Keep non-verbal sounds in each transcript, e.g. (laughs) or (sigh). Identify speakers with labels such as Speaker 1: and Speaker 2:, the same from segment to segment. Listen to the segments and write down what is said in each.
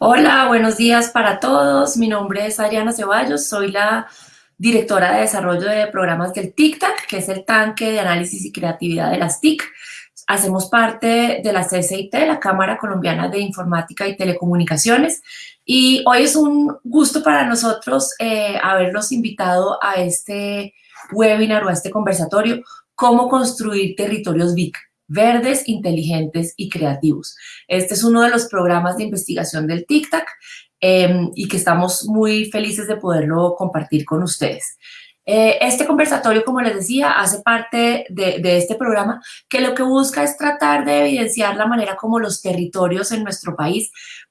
Speaker 1: Hola, buenos días para todos. Mi nombre es Adriana Ceballos, soy la directora de desarrollo de programas del TICTAC, que es el tanque de análisis y creatividad de las TIC. Hacemos parte de la CCIT, la Cámara Colombiana de Informática y Telecomunicaciones, y hoy es un gusto para nosotros eh, haberlos invitado a este webinar o a este conversatorio, cómo construir territorios VIC verdes, inteligentes y creativos. Este es uno de los programas de investigación del TICTAC em, y que estamos muy felices de poderlo compartir con ustedes. Eh, este conversatorio, como les decía, hace parte de, de, este programa que lo que busca es tratar de evidenciar la manera como los territorios en nuestro país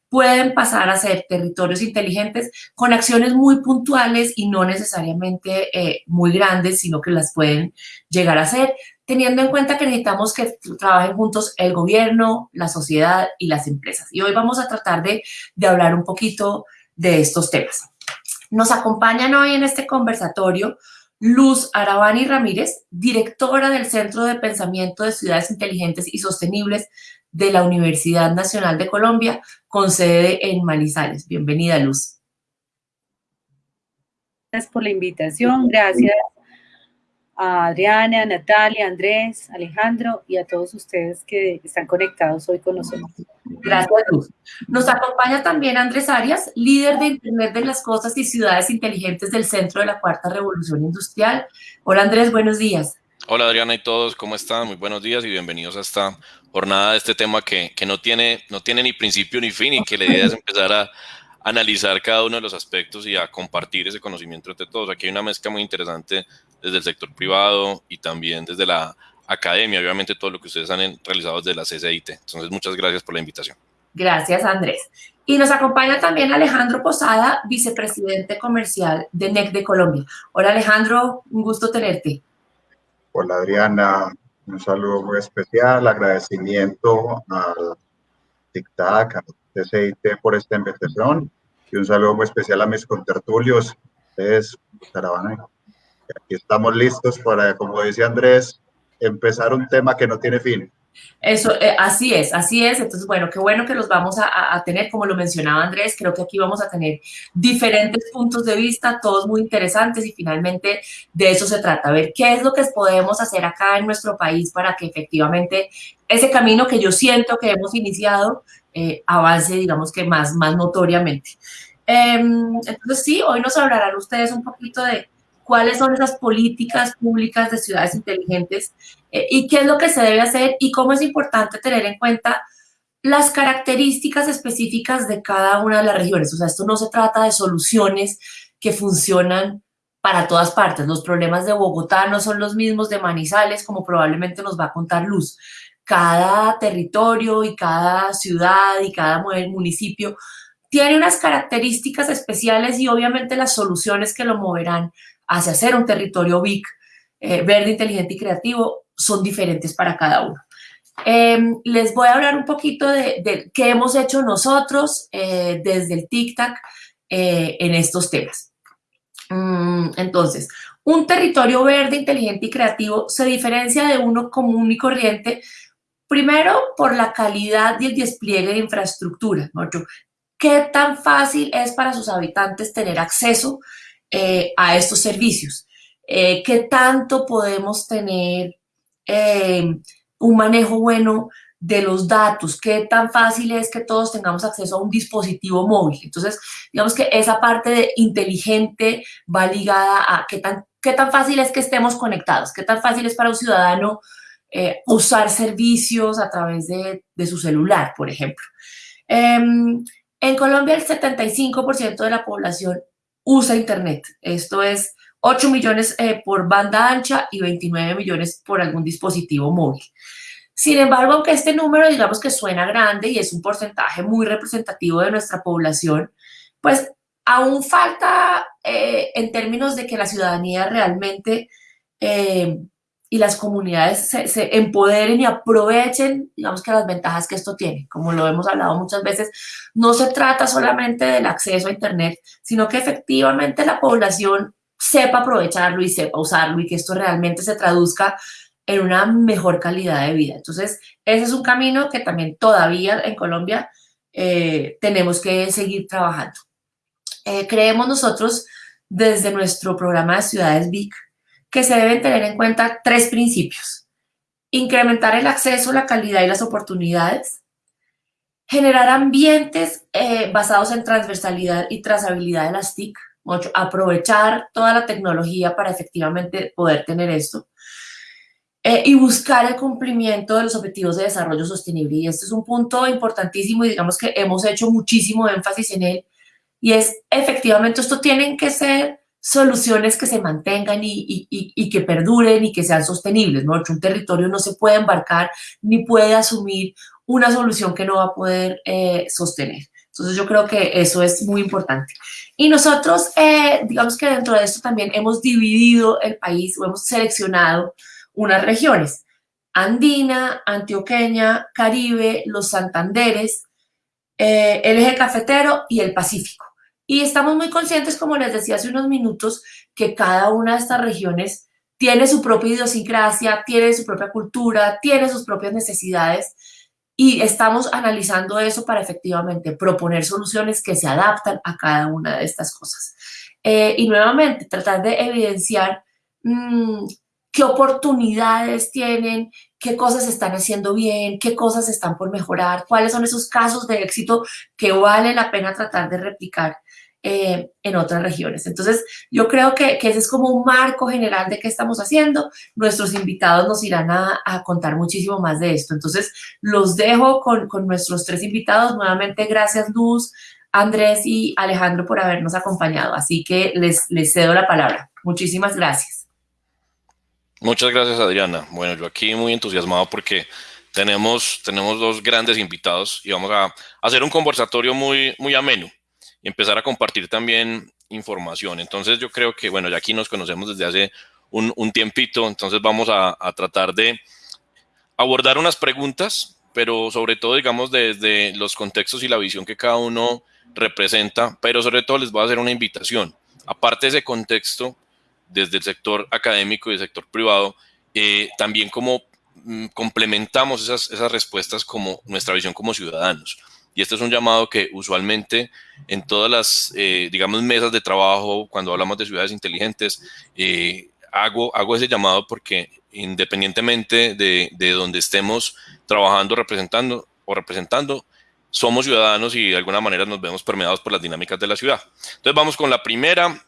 Speaker 1: pueden pasar a ser territorios inteligentes con acciones muy puntuales y no necesariamente eh, muy grandes, sino que las pueden llegar a ser, teniendo en cuenta que necesitamos que trabajen juntos el gobierno, la sociedad y las empresas. Y hoy vamos a tratar de, hablar un poquito de estos temas. Nos acompañan hoy en este conversatorio Luz Arabani Ramírez, directora del Centro de Pensamiento de Ciudades Inteligentes y Sostenibles de la Universidad Nacional de Colombia, con sede en Manizales. Bienvenida, Luz.
Speaker 2: Gracias por la invitación, gracias a Adriana, Natalia, Andrés, Alejandro y a todos ustedes que están conectados hoy con nosotros.
Speaker 1: Gracias, Luz. Nos acompaña también Andrés Arias, líder de Internet de las Cosas y Ciudades Inteligentes del Centro de la Cuarta Revolución Industrial. Hola Andrés, buenos días.
Speaker 3: Hola Adriana y todos, ¿cómo están? Muy buenos días y bienvenidos a esta jornada de este tema que, que, no, tiene, no tiene ni principio ni fin y que la idea es empezar a analizar cada uno de los aspectos y a compartir ese conocimiento entre todos. Aquí hay una mezcla muy interesante desde el sector privado y también desde la academia, obviamente todo lo que ustedes han realizado desde la CCIT. Entonces, muchas gracias por la invitación.
Speaker 1: Gracias, Andrés. Y nos acompaña también Alejandro Posada, vicepresidente comercial de NEC de Colombia. Hola, Alejandro, un gusto tenerte.
Speaker 4: Hola, Adriana. Un saludo muy especial, agradecimiento al TICTAC, a CCIT por esta invitación y un saludo muy especial a mis contertulios, ustedes, Caravana. Aquí estamos listos para, como decía Andrés, empezar un tema que no tiene fin.
Speaker 1: Eso, eh, así es, así es. Entonces, bueno, qué bueno que los vamos a, a, tener, como lo mencionaba Andrés, creo que aquí vamos a tener diferentes puntos de vista, todos muy interesantes y finalmente de eso se trata, a ver qué es lo que podemos hacer acá en nuestro país para que efectivamente ese camino que yo siento que hemos iniciado eh, avance, digamos que más, más notoriamente. Eh, entonces, sí, hoy nos hablarán ustedes un poquito de cuáles son esas políticas públicas de ciudades inteligentes eh, y qué es lo que se debe hacer y cómo es importante tener en cuenta las características específicas de cada una de las regiones. O sea, esto no se trata de soluciones que funcionan para todas partes. Los problemas de Bogotá no son los mismos de Manizales, como probablemente nos va a contar Luz. Cada territorio y cada ciudad y cada municipio tiene unas características especiales y obviamente las soluciones que lo moverán hacia ser un territorio BIC, eh, verde, inteligente y creativo, son diferentes para cada uno. Eh, les voy a hablar un poquito de, de qué hemos hecho nosotros eh, desde el TICTAC eh, en estos temas. Mm, entonces, un territorio verde, inteligente y creativo se diferencia de uno común y corriente, primero por la calidad y el despliegue de infraestructura. ¿no? ¿Qué tan fácil es para sus habitantes tener acceso eh, a estos servicios. Eh, ¿Qué tanto podemos tener eh, un manejo bueno de los datos? ¿Qué tan fácil es que todos tengamos acceso a un dispositivo móvil? Entonces, digamos que esa parte de inteligente va ligada a qué tan, qué tan fácil es que estemos conectados, qué tan fácil es para un ciudadano usar servicios a través de, de su celular, por ejemplo. Em, en Colombia, el 75% de la población usa Internet. Esto es 8 millones eh, por banda ancha y 29 millones por algún dispositivo móvil. Sin embargo, aunque este número digamos que suena grande y es un porcentaje muy representativo de nuestra población, pues aún falta eh, en términos de que la ciudadanía realmente eh, y las comunidades se, se, empoderen y aprovechen, digamos que las ventajas que esto tiene. Como lo hemos hablado muchas veces, no se trata solamente del acceso a Internet, sino que efectivamente la población sepa aprovecharlo y sepa usarlo y que esto realmente se traduzca en una mejor calidad de vida. Entonces, ese es un camino que también todavía en Colombia eh, tenemos que seguir trabajando. creemos nosotros desde nuestro programa de Ciudades VIC que se deben tener en cuenta tres principios. Incrementar el acceso, la calidad y las oportunidades. Generar ambientes basados en transversalidad y trazabilidad de las TIC. Aprovechar toda la tecnología para efectivamente poder tener esto eh, y buscar el cumplimiento de los objetivos de desarrollo sostenible. Y este es un punto importantísimo y digamos que hemos hecho muchísimo énfasis en él. Y es, efectivamente, esto tienen que ser soluciones que se mantengan y, que perduren y que sean sostenibles. ¿no? Un territorio no se puede embarcar ni puede asumir una solución que no va a poder eh, sostener. Entonces yo creo que eso es muy importante. Y nosotros, eh, digamos que dentro de esto también hemos dividido el país o hemos seleccionado unas regiones, Andina, Antioqueña, Caribe, los Santanderes, eh, el eje cafetero y el Pacífico. Y estamos muy conscientes, como les decía hace unos minutos, que cada una de estas regiones tiene su propia idiosincrasia, tiene su propia cultura, tiene sus propias necesidades y estamos analizando eso para efectivamente proponer soluciones que se adaptan a cada una de estas cosas. Eh, y nuevamente, tratar de evidenciar mm, qué oportunidades tienen, qué cosas están haciendo bien, qué cosas están por mejorar, cuáles son esos casos de éxito que vale la pena tratar de replicar eh, en otras regiones. Entonces, yo creo que, ese es como un marco general de qué estamos haciendo. Nuestros invitados nos irán a, contar muchísimo más de esto. Entonces, los dejo con, con nuestros tres invitados. Nuevamente, gracias Luz, Andrés y Alejandro por habernos acompañado. Así que les, les cedo la palabra. Muchísimas gracias.
Speaker 3: Muchas gracias, Adriana. Bueno, yo aquí muy entusiasmado porque tenemos, tenemos dos grandes invitados y vamos a hacer un conversatorio muy, muy ameno empezar a compartir también información. Entonces yo creo que, bueno, ya aquí nos conocemos desde hace un, un tiempito, entonces vamos a, tratar de abordar unas preguntas, pero sobre todo, digamos, desde los contextos y la visión que cada uno representa, pero sobre todo les voy a hacer una invitación. Aparte de ese contexto, desde el sector académico y el sector privado, eh, también como mm, complementamos esas, esas respuestas como nuestra visión como ciudadanos. Y este es un llamado que usualmente en todas las, eh, digamos, mesas de trabajo, cuando hablamos de ciudades inteligentes, eh, hago, hago ese llamado porque independientemente de, de donde estemos trabajando, representando o representando, somos ciudadanos y de alguna manera nos vemos permeados por las dinámicas de la ciudad. Entonces vamos con la primera,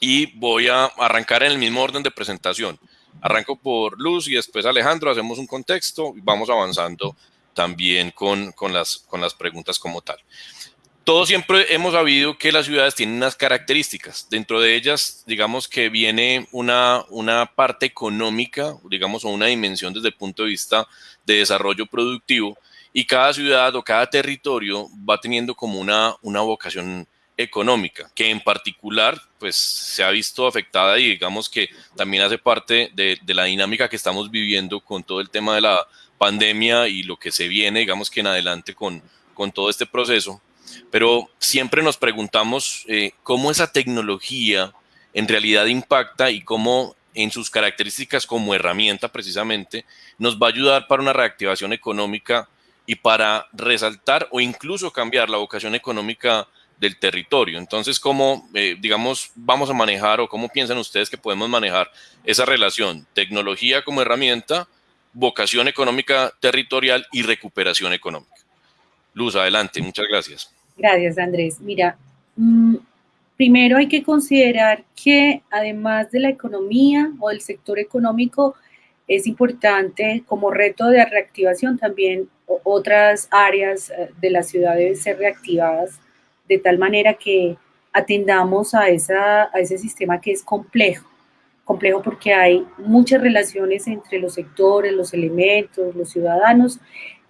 Speaker 3: y voy a arrancar en el mismo orden de presentación. Arranco por Luz y después Alejandro, hacemos un contexto y vamos avanzando también con, con, las, con las preguntas como tal. Todos siempre hemos sabido que las ciudades tienen unas características. Dentro de ellas, digamos que viene una, una parte económica, digamos, o una dimensión desde el punto de vista de desarrollo productivo, y cada ciudad o cada territorio va teniendo como una, una vocación económica, que en particular pues se ha visto afectada y digamos que también hace parte de, la dinámica que estamos viviendo con todo el tema de la pandemia y lo que se viene, digamos que en adelante con, con todo este proceso. Pero siempre nos preguntamos eh, cómo esa tecnología en realidad impacta y cómo en sus características como herramienta precisamente nos va a ayudar para una reactivación económica y para resaltar o incluso cambiar la vocación económica del territorio. Entonces, ¿cómo, eh, digamos, vamos a manejar o cómo piensan ustedes que podemos manejar esa relación? Tecnología como herramienta, vocación económica territorial y recuperación económica. Luz, adelante, muchas gracias.
Speaker 2: Gracias, Andrés. Mira, mm, primero hay que considerar que además de la economía o del sector económico, es importante como reto de reactivación también otras áreas eh, de la ciudad deben ser reactivadas de tal manera que atendamos a, esa, a ese sistema que es complejo. Complejo porque hay muchas relaciones entre los sectores, los elementos, los ciudadanos,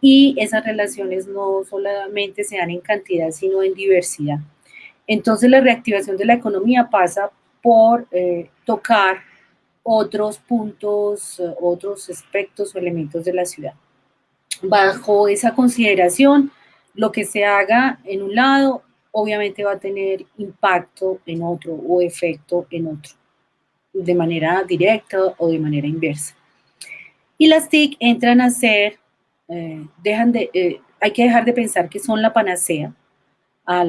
Speaker 2: y esas relaciones no solamente se dan en cantidad, sino en diversidad. Entonces la reactivación de la economía pasa por eh, tocar otros puntos, otros aspectos o elementos de la ciudad. Bajo esa consideración, lo que se haga en un lado obviamente va a tener impacto en otro o efecto en otro, de manera directa o de manera inversa. Y las TIC entran a ser, eh, dejan de, eh, hay que dejar de pensar que son la panacea a,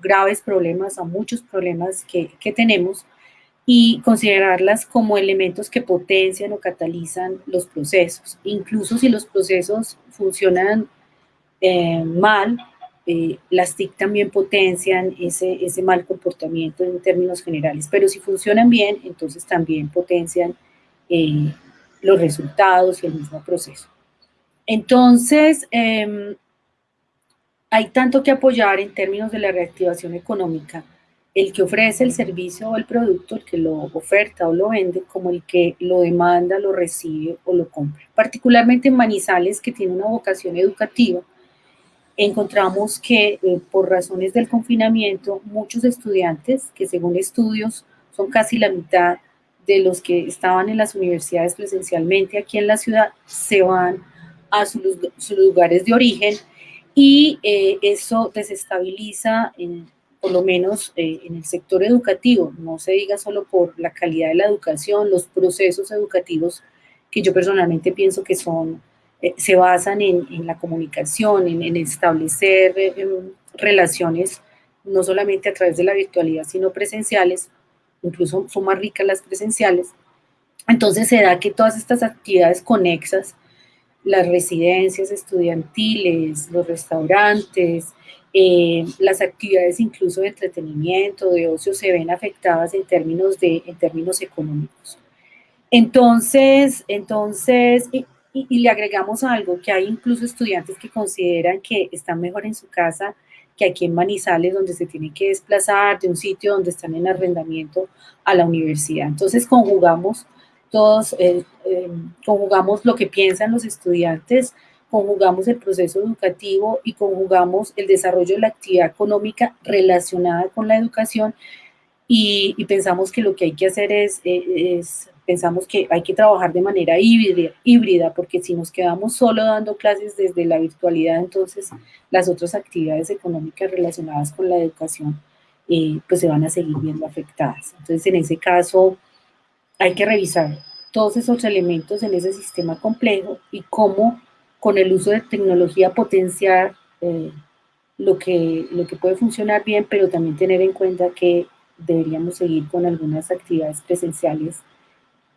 Speaker 2: graves problemas, a muchos problemas que, tenemos y considerarlas como elementos que potencian o catalizan los procesos. Incluso si los procesos funcionan eh, mal, eh, las TIC también potencian ese, mal comportamiento en términos generales, pero si funcionan bien, entonces también potencian eh, los resultados y el mismo proceso. Entonces, em, hay tanto que apoyar en términos de la reactivación económica, el que ofrece el servicio o el producto, el que lo oferta o lo vende, como el que lo demanda, lo recibe o lo compra. Particularmente en Manizales, que tiene una vocación educativa, encontramos que eh, por razones del confinamiento, muchos estudiantes, que según estudios son casi la mitad de los que estaban en las universidades presencialmente aquí en la ciudad, se van a sus, lugares de origen y eh, eso desestabiliza, en, por lo menos eh, en el sector educativo, no se diga solo por la calidad de la educación, los procesos educativos que yo personalmente pienso que son eh, se basan en, la comunicación, en, establecer eh, em, relaciones no solamente a través de la virtualidad, sino presenciales, incluso son más ricas las presenciales. Entonces se da que todas estas actividades conexas, las residencias estudiantiles, los restaurantes, eh, las actividades incluso de entretenimiento, de ocio, se ven afectadas en términos, de, en términos económicos. Entonces, entonces y, le agregamos algo, que hay incluso estudiantes que consideran que están mejor en su casa que aquí en Manizales, donde se tienen que desplazar de un sitio donde están en arrendamiento a la universidad. Entonces conjugamos todos, eh, eh, conjugamos lo que piensan los estudiantes, conjugamos el proceso educativo y conjugamos el desarrollo de la actividad económica relacionada con la educación y, pensamos que lo que hay que hacer es, eh, es pensamos que hay que trabajar de manera híbrida, porque si nos quedamos solo dando clases desde la virtualidad, entonces las otras actividades económicas relacionadas con la educación eh, pues se van a seguir viendo afectadas. Entonces, en ese caso, hay que revisar todos esos elementos en ese sistema complejo y cómo con el uso de tecnología potenciar eh, lo, que, lo que puede funcionar bien, pero también tener en cuenta que deberíamos seguir con algunas actividades presenciales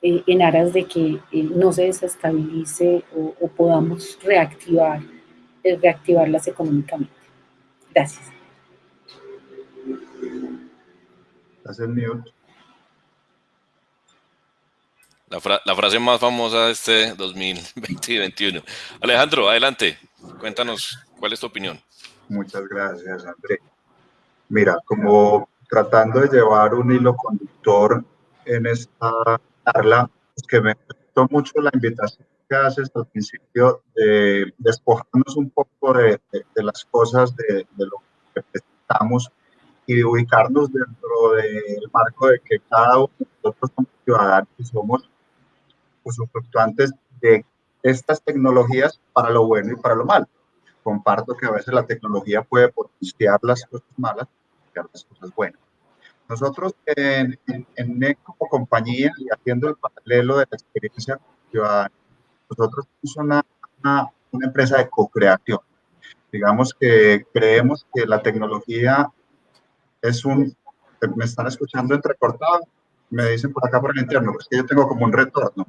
Speaker 2: eh, en aras de que eh, no se desestabilice o, podamos reactivar, eh, reactivarlas económicamente. Gracias.
Speaker 4: Gracias,
Speaker 3: La, la, frase más famosa de este 2020 y 2021. Alejandro, adelante. Cuéntanos, ¿cuál es tu opinión?
Speaker 4: Muchas gracias, André. Mira, como tratando de llevar un hilo conductor en esta charla, que me gustó mucho la invitación que haces al principio de despojarnos un poco de, las cosas, de, lo que presentamos y de ubicarnos dentro del marco de que cada uno de nosotros somos ciudadanos somos usufructuantes de estas tecnologías para lo bueno y para lo malo. Comparto que a veces la tecnología puede potenciar las cosas malas y las cosas buenas. Nosotros en, en, NEC como compañía y haciendo el paralelo de la experiencia ciudadana, nosotros somos una, una, una empresa de co-creación. Digamos que creemos que la tecnología es un... ¿Me están escuchando entrecortado? Me dicen por acá por el interno, es que yo tengo como un retorno.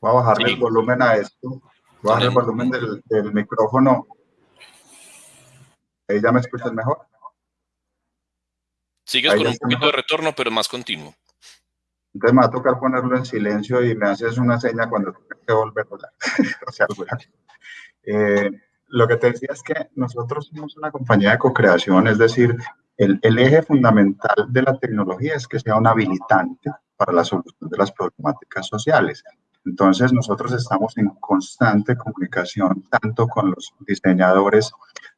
Speaker 4: Voy a bajarle el volumen a esto. Voy a bajar el volumen del, del micrófono. Ahí ya me escuchas mejor.
Speaker 3: Sigues con un poquito de retorno, pero más continuo.
Speaker 4: Entonces me va a tocar ponerlo en silencio y me haces una seña cuando tenga que volver a hablar. (laughs) o sea, eh, lo que te decía es que nosotros somos una compañía de co-creación, es decir, el, el, eje fundamental de la tecnología es que sea un habilitante para la solución de las problemáticas sociales. Entonces, nosotros estamos en constante comunicación tanto con los diseñadores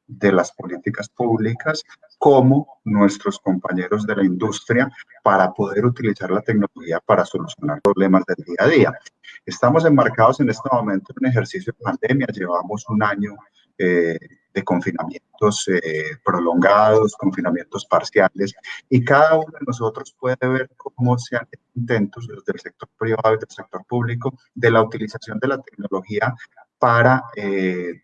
Speaker 4: de las políticas públicas como nuestros compañeros de la industria para poder utilizar la tecnología para solucionar problemas del día a día. Estamos enmarcados en este momento en un ejercicio de pandemia, llevamos un año eh, de confinamientos eh, prolongados, confinamientos parciales, y cada uno de nosotros puede ver cómo se han hecho intentos desde el sector privado y del sector público de la utilización de la tecnología para, eh,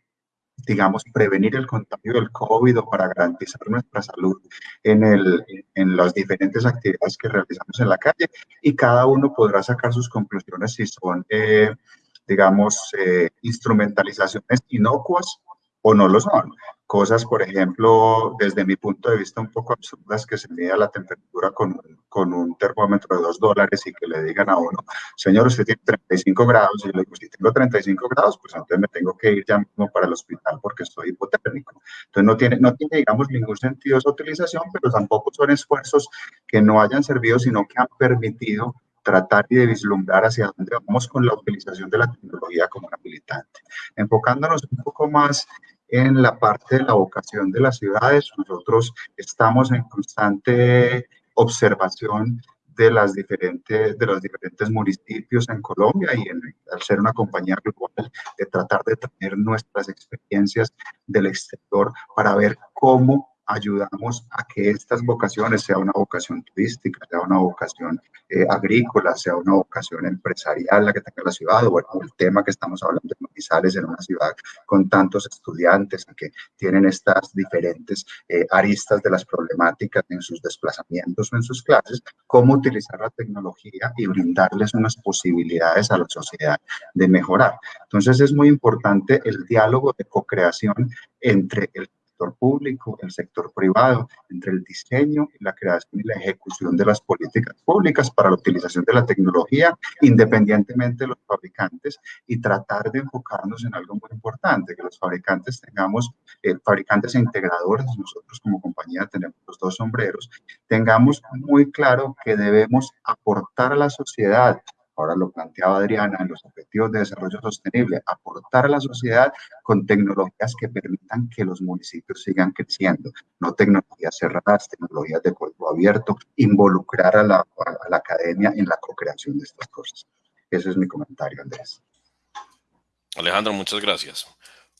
Speaker 4: digamos, prevenir el contagio del COVID o para garantizar nuestra salud en, el, en las diferentes actividades que realizamos en la calle y cada uno podrá sacar sus conclusiones si son, eh, digamos, eh, instrumentalizaciones inocuas o no lo son. Cosas, por ejemplo, desde mi punto de vista un poco absurdas, que se mida la temperatura con, con un termómetro de dos dólares y que le digan a uno, señor, usted tiene 35 grados, y le digo, si tengo 35 grados, pues entonces me tengo que ir ya mismo para el hospital porque estoy hipotérmico. Entonces no tiene, no tiene, digamos, ningún sentido esa utilización, pero tampoco son esfuerzos que no hayan servido, sino que han permitido tratar y de vislumbrar hacia dónde vamos con la utilización de la tecnología como una habilitante. Enfocándonos un poco más en la parte de la vocación de las ciudades. Nosotros estamos en constante observación de, las diferentes, de los diferentes municipios en Colombia y al ser una compañía global, de tratar de traer nuestras experiencias del exterior para ver cómo ayudamos a que estas vocaciones, sea una vocación turística, sea una vocación eh, agrícola, sea una vocación empresarial, la que tenga la ciudad, o bueno, el tema que estamos hablando de Manizales en una ciudad con tantos estudiantes que tienen estas diferentes eh, aristas de las problemáticas en sus desplazamientos o en sus clases, cómo utilizar la tecnología y brindarles unas posibilidades a la sociedad de mejorar. Entonces es muy importante el diálogo de co-creación entre el público, el sector privado, entre el diseño, la creación y la ejecución de las políticas públicas para la utilización de la tecnología, independientemente de los fabricantes, y tratar de enfocarnos en algo muy importante, que los fabricantes tengamos, eh, fabricantes e integradores, nosotros como compañía tenemos los dos sombreros, tengamos muy claro que debemos aportar a la sociedad ahora lo planteaba Adriana, en los objetivos de desarrollo sostenible, aportar a la sociedad con tecnologías que permitan que los municipios sigan creciendo, no tecnologías cerradas, tecnologías de código abierto, involucrar a la, academia en la co-creación de estas cosas. Ese es mi comentario, Andrés.
Speaker 3: Alejandro, muchas gracias.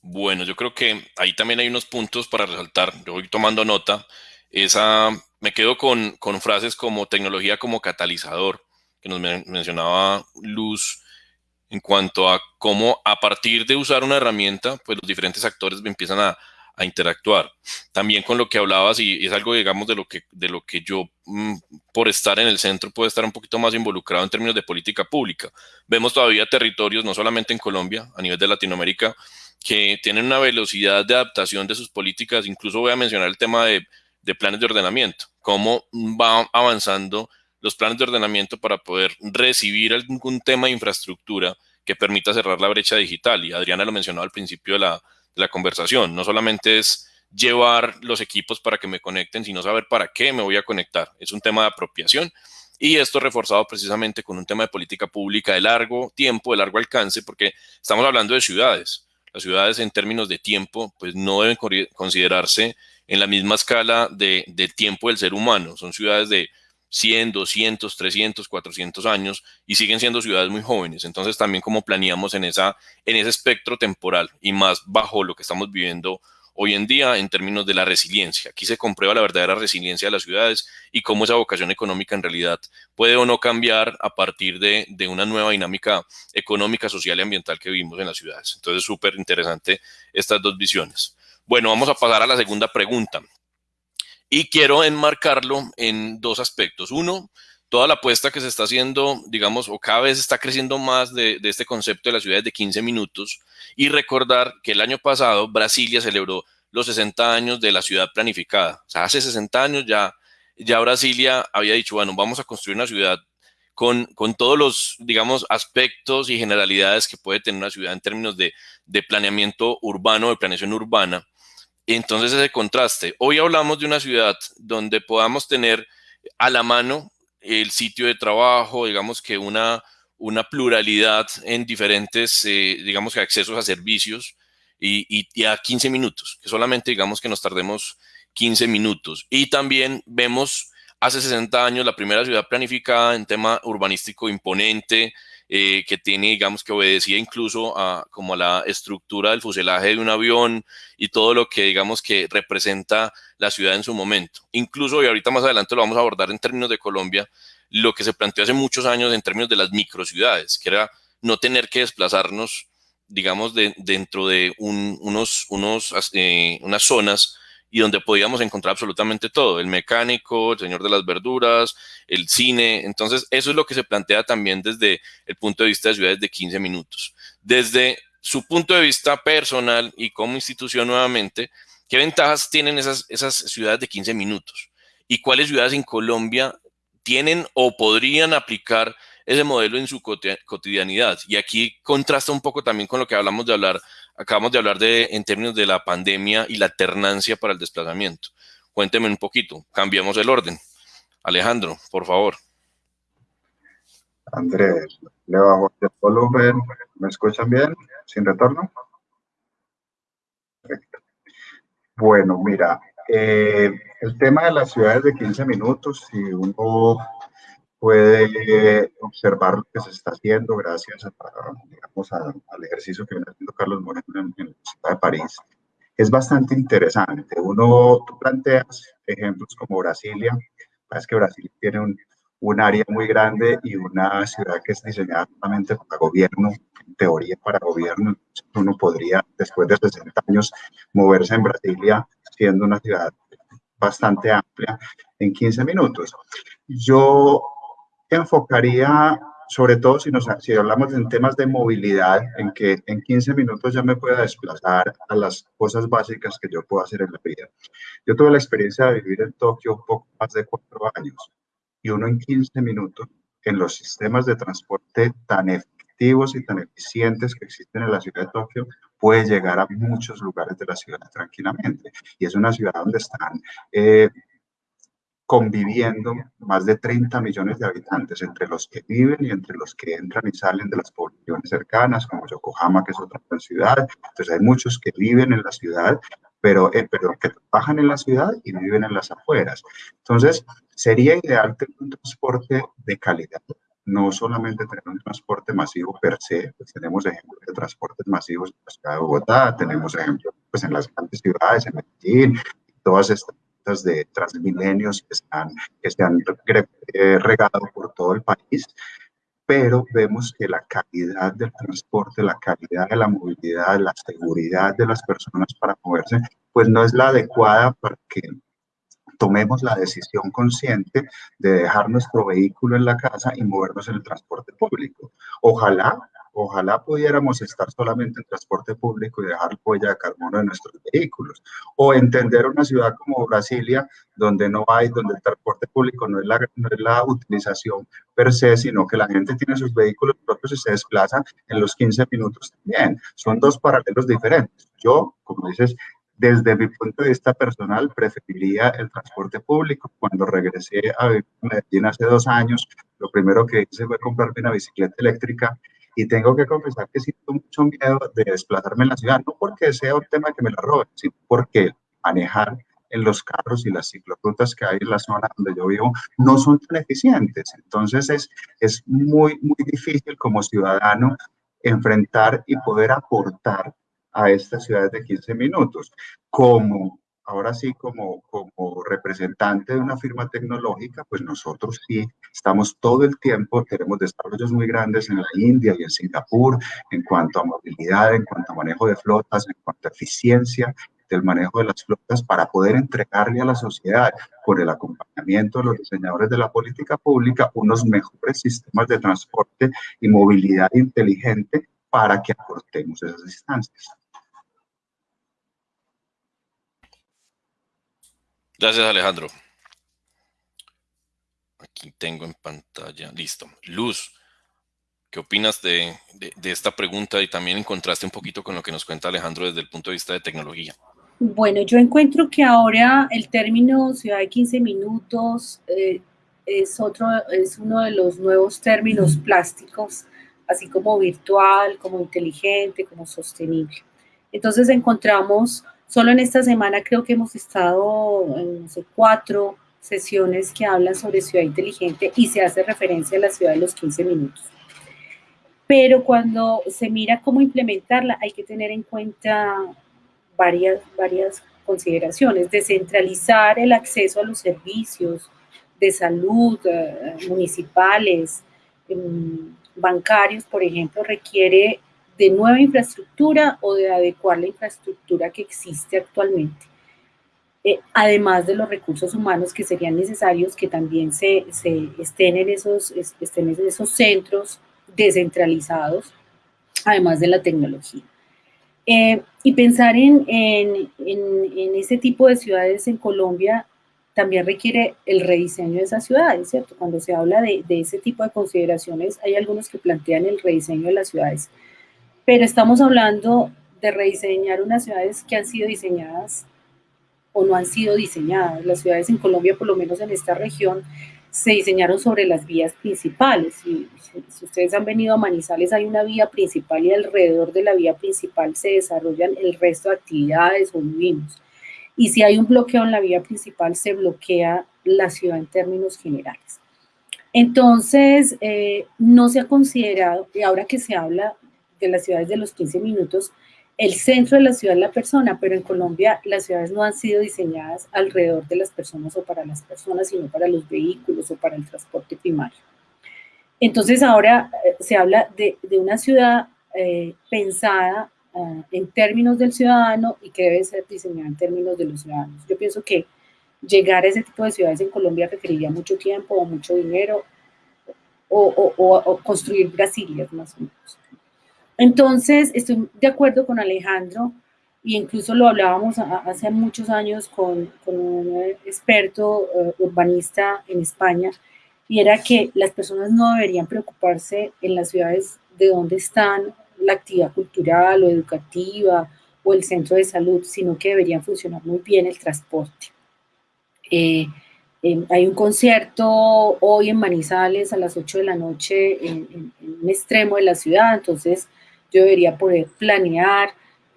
Speaker 3: Bueno, yo creo que ahí también hay unos puntos para resaltar. Yo voy tomando nota. Esa, me quedo con frases como tecnología como catalizador que nos mencionaba Luz en cuanto a cómo a partir de usar una herramienta, pues los diferentes actores empiezan a, interactuar. También con lo que hablabas, y es algo, digamos, de lo que, de lo que yo, mm, por estar en el centro, puedo estar un poquito más involucrado en términos de política pública. Vemos todavía territorios, no solamente en Colombia, a nivel de Latinoamérica, que tienen una velocidad de adaptación de sus políticas. Incluso voy a mencionar el tema de, de planes de ordenamiento, cómo va avanzando los planes de ordenamiento para poder recibir algún tema de infraestructura que permita cerrar la brecha digital. Y Adriana lo mencionó al principio de la, conversación. No solamente es llevar los equipos para que me conecten, sino saber para qué me voy a conectar. Es un tema de apropiación y esto reforzado precisamente con un tema de política pública de largo tiempo, de largo alcance, porque estamos hablando de ciudades. Las ciudades en términos de tiempo, pues no deben considerarse en la misma escala de, de tiempo del ser humano. Son ciudades de 100, 200, 300, 400 años y siguen siendo ciudades muy jóvenes. Entonces también como planeamos en, esa, en ese espectro temporal y más bajo lo que estamos viviendo hoy en día en términos de la resiliencia. Aquí se comprueba la verdadera resiliencia de las ciudades y cómo esa vocación económica en realidad puede o no cambiar a partir de, de una nueva dinámica económica, social y ambiental que vivimos en las ciudades. Entonces, súper interesante estas dos visiones. Bueno, vamos a pasar a la segunda pregunta. Y quiero enmarcarlo en dos aspectos. Uno, toda la apuesta que se está haciendo, digamos, o cada vez está creciendo más de, este concepto de las ciudades de 15 minutos. Y recordar que el año pasado Brasilia celebró los 60 años de la ciudad planificada. O sea, hace 60 años ya, ya Brasilia había dicho, bueno, vamos a construir una ciudad con, con, todos los, digamos, aspectos y generalidades que puede tener una ciudad en términos de, de planeamiento urbano, de planeación urbana. Entonces ese contraste. Hoy hablamos de una ciudad donde podamos tener a la mano el sitio de trabajo, digamos que una, una pluralidad en diferentes, eh, digamos que accesos a servicios y, y, a 15 minutos, que solamente digamos que nos tardemos 15 minutos. Y también vemos hace 60 años la primera ciudad planificada en tema urbanístico imponente, eh, que tiene, digamos, que obedecía incluso a como a la estructura del fuselaje de un avión y todo lo que, digamos, que representa la ciudad en su momento. Incluso, y ahorita más adelante lo vamos a abordar en términos de Colombia, lo que se planteó hace muchos años en términos de las microciudades, que era no tener que desplazarnos digamos, de, dentro de unos, eh, unas zonas y donde podíamos encontrar absolutamente todo, el mecánico, el señor de las verduras, el cine. Entonces, eso es lo que se plantea también desde el punto de vista de ciudades de 15 minutos. Desde su punto de vista personal y como institución nuevamente, ¿qué ventajas tienen esas, esas ciudades de 15 minutos? ¿Y cuáles ciudades en Colombia tienen o podrían aplicar ese modelo en su cotidianidad. Y aquí contrasta un poco también con lo que hablamos de hablar, acabamos de hablar de en términos de la pandemia y la alternancia para el desplazamiento. Cuénteme un poquito, cambiamos el orden. Alejandro, por favor.
Speaker 4: Andrés, le bajo el volumen. ¿Me escuchan bien? ¿Sin retorno? Perfecto. Bueno, mira, eh, el tema de las ciudades de 15 minutos, si uno puede observar lo que se está haciendo gracias a, digamos, al ejercicio que viene haciendo Carlos Moreno en, la ciudad de París. Es bastante interesante. Uno, tú planteas ejemplos como Brasilia, es que Brasil tiene un, un área muy grande y una ciudad que es diseñada solamente para gobierno, en teoría para gobierno. Uno podría, después de 60 años, moverse en Brasilia, siendo una ciudad bastante amplia, en 15 minutos. Yo enfocaría, sobre todo si, nos, si hablamos en temas de movilidad, en que en 15 minutos ya me pueda desplazar a las cosas básicas que yo puedo hacer en la vida. Yo tuve la experiencia de vivir en Tokio poco más de cuatro años y uno en 15 minutos en los sistemas de transporte tan efectivos y tan eficientes que existen en la ciudad de Tokio, puede llegar a muchos lugares de la ciudad tranquilamente. Y es una ciudad donde están eh, conviviendo más de 30 millones de habitantes, entre los que viven y entre los que entran y salen de las poblaciones cercanas, como Yokohama, que es otra ciudad. Entonces hay muchos que viven en la ciudad, pero, eh, pero que trabajan en la ciudad y viven en las afueras. Entonces, sería ideal tener un transporte de calidad, no solamente tener un transporte masivo per se, pues tenemos ejemplos de transportes masivos en la ciudad de Bogotá, tenemos ejemplos pues, en las grandes ciudades, en Medellín, todas estas de transmilenios que, están, que se han eh, regado por todo el país, pero vemos que la calidad del transporte, la calidad de la movilidad, la seguridad de las personas para moverse, pues no es la adecuada para que tomemos la decisión consciente de dejar nuestro vehículo en la casa y movernos en el transporte público. Ojalá Ojalá pudiéramos estar solamente en transporte público y dejar huella de carbono en nuestros vehículos. O entender una ciudad como Brasilia, donde no hay, donde el transporte público no es la, no es la utilización per se, sino que la gente tiene sus vehículos propios y se desplaza en los 15 minutos también. Son dos paralelos diferentes. Yo, como dices, desde mi punto de vista personal, preferiría el transporte público. Cuando regresé a Medellín hace dos años, lo primero que hice fue comprarme una bicicleta eléctrica y tengo que confesar que siento mucho miedo de desplazarme en la ciudad, no porque sea un tema que me la roben, sino porque manejar en los carros y las ciclorutas que hay en la zona donde yo vivo no son tan eficientes. Entonces es, es muy, muy difícil como ciudadano enfrentar y poder aportar a estas ciudades de 15 minutos. Como ahora sí, como, representante de una firma tecnológica, pues nosotros sí estamos todo el tiempo, tenemos desarrollos muy grandes en la India y en Singapur en cuanto a movilidad, en cuanto a manejo de flotas, en cuanto a eficiencia del manejo de las flotas para poder entregarle a la sociedad, por el acompañamiento de los diseñadores de la política pública, unos mejores sistemas de transporte y movilidad inteligente para que acortemos esas distancias.
Speaker 3: Gracias, Alejandro. Aquí tengo en pantalla, listo. Luz, ¿qué opinas de, esta pregunta y también encontraste un poquito con lo que nos cuenta Alejandro desde el punto de vista de tecnología?
Speaker 2: Bueno, yo encuentro que ahora el término ciudad de 15 minutos eh, es, otro, es uno de los nuevos términos plásticos, así como virtual, como inteligente, como sostenible. Entonces encontramos Solo en esta semana creo que hemos estado en cuatro sesiones que hablan sobre ciudad inteligente y se hace referencia a la ciudad de los 15 minutos. Pero cuando se mira cómo implementarla, hay que tener en cuenta varias, varias consideraciones. Descentralizar el acceso a los servicios de salud eh, municipales, em, bancarios, por ejemplo, requiere de nueva infraestructura o de adecuar la infraestructura que existe actualmente. Eh, además de los recursos humanos que serían necesarios que también se, estén, en esos, estén en esos centros descentralizados, además de la tecnología. Eh, y pensar en, en, en, ese tipo de ciudades en Colombia también requiere el rediseño de esas ciudades, ¿cierto? Cuando se habla de, de, ese tipo de consideraciones, hay algunos que plantean el rediseño de las ciudades, pero estamos hablando de rediseñar unas ciudades que han sido diseñadas o no han sido diseñadas. Las ciudades en Colombia, por lo menos en esta región, se diseñaron sobre las vías principales. Si ustedes han venido a Manizales, hay una vía principal y alrededor de la vía principal se desarrollan el resto de actividades o vivimos. Y si hay un bloqueo en la vía principal, se bloquea la ciudad en términos generales. Entonces, eh, no se ha considerado, y ahora que se habla de las ciudades de los 15 minutos, el centro de la ciudad es la persona, pero en Colombia las ciudades no han sido diseñadas alrededor de las personas o para las personas, sino para los vehículos o para el transporte primario. Entonces ahora eh, se habla de, una ciudad eh, pensada ah, en términos del ciudadano y que debe ser diseñada en términos de los ciudadanos. Yo pienso que llegar a ese tipo de ciudades en Colombia requeriría mucho tiempo o mucho dinero o, o construir Brasilias más o menos. Entonces, estoy de acuerdo con Alejandro, y incluso lo hablábamos hace muchos años con, un experto eh, urbanista en España, y era que las personas no deberían preocuparse en las ciudades de donde están la actividad cultural o educativa o el centro de salud, sino que deberían funcionar muy bien el transporte. Eh, hay un concierto hoy en Manizales a las 8 de la noche en, en un extremo de la ciudad, entonces yo debería poder planear,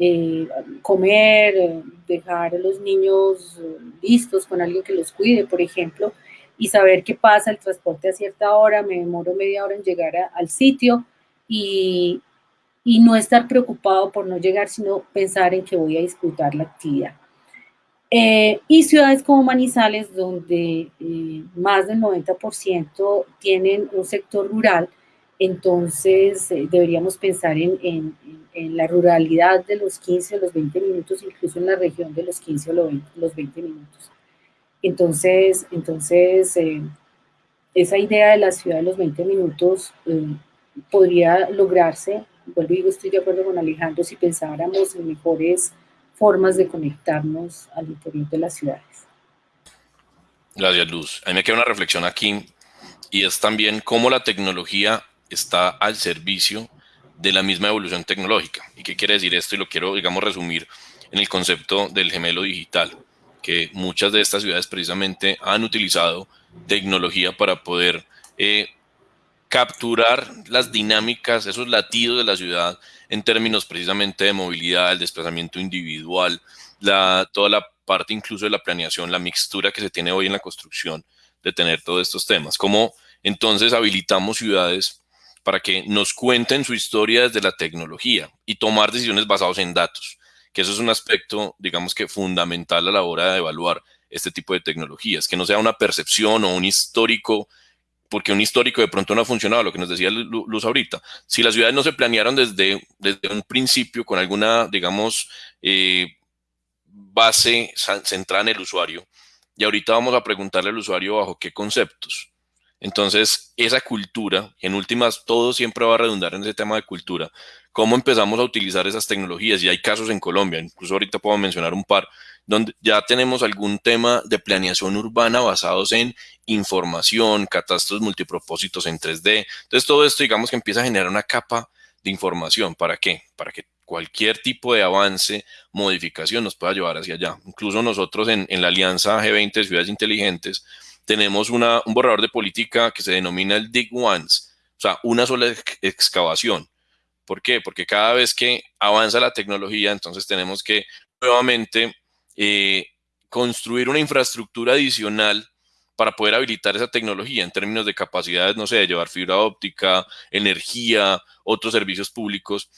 Speaker 2: eh, comer, eh, dejar a los niños eh, listos con alguien que los cuide, por ejemplo, y saber qué pasa el transporte a cierta hora, me demoro media hora en llegar al sitio y, y, no estar preocupado por no llegar, sino pensar en que voy a disfrutar la actividad. y ciudades como Manizales, donde más del 90% tienen un sector rural, entonces eh, deberíamos pensar en, la ruralidad de los 15 o los 20 minutos, incluso en la región de los 15 o los 20, minutos. Entonces, entonces eh, esa idea de la ciudad de los 20 minutos eh, podría lograrse, vuelvo y digo, estoy de acuerdo con Alejandro, si pensáramos en mejores formas de conectarnos al interior de las ciudades.
Speaker 3: Gracias, Luz. A mí me queda una reflexión aquí y es también cómo la tecnología está al servicio de la misma evolución tecnológica. ¿Y qué quiere decir esto? Y lo quiero, digamos, resumir en el concepto del gemelo digital, que muchas de estas ciudades precisamente han utilizado tecnología para poder eh, capturar las dinámicas, esos latidos de la ciudad en términos precisamente de movilidad, el desplazamiento individual, la, toda la parte incluso de la planeación, la mixtura que se tiene hoy en la construcción de tener todos estos temas. Cómo entonces habilitamos ciudades para que nos cuenten su historia desde la tecnología y tomar decisiones basadas en datos, que eso es un aspecto, digamos que fundamental a la hora de evaluar este tipo de tecnologías, que no sea una percepción o un histórico, porque un histórico de pronto no ha funcionado, lo que nos decía Luz ahorita. Si las ciudades no se planearon desde, desde un principio con alguna, digamos, eh, base centrada en el usuario, y ahorita vamos a preguntarle al usuario bajo qué conceptos. Entonces, esa cultura, en últimas, todo siempre va a redundar en ese tema de cultura. ¿Cómo empezamos a utilizar esas tecnologías? Y hay casos en Colombia, incluso ahorita puedo mencionar un par, donde ya tenemos algún tema de planeación urbana basados en información, catastros multipropósitos en 3D. Entonces, todo esto, digamos que empieza a generar una capa de información. ¿Para qué? Para que cualquier tipo de avance, modificación nos pueda llevar hacia allá. Incluso nosotros en, la Alianza G20 de Ciudades Inteligentes, tenemos un borrador de política que se denomina el Dig Once, o sea, una sola excavación. ¿Por qué? Porque cada vez que avanza la tecnología, entonces tenemos que nuevamente eh, construir una infraestructura adicional para poder habilitar esa tecnología en términos de capacidades, no sé, de llevar fibra óptica, energía, otros servicios públicos.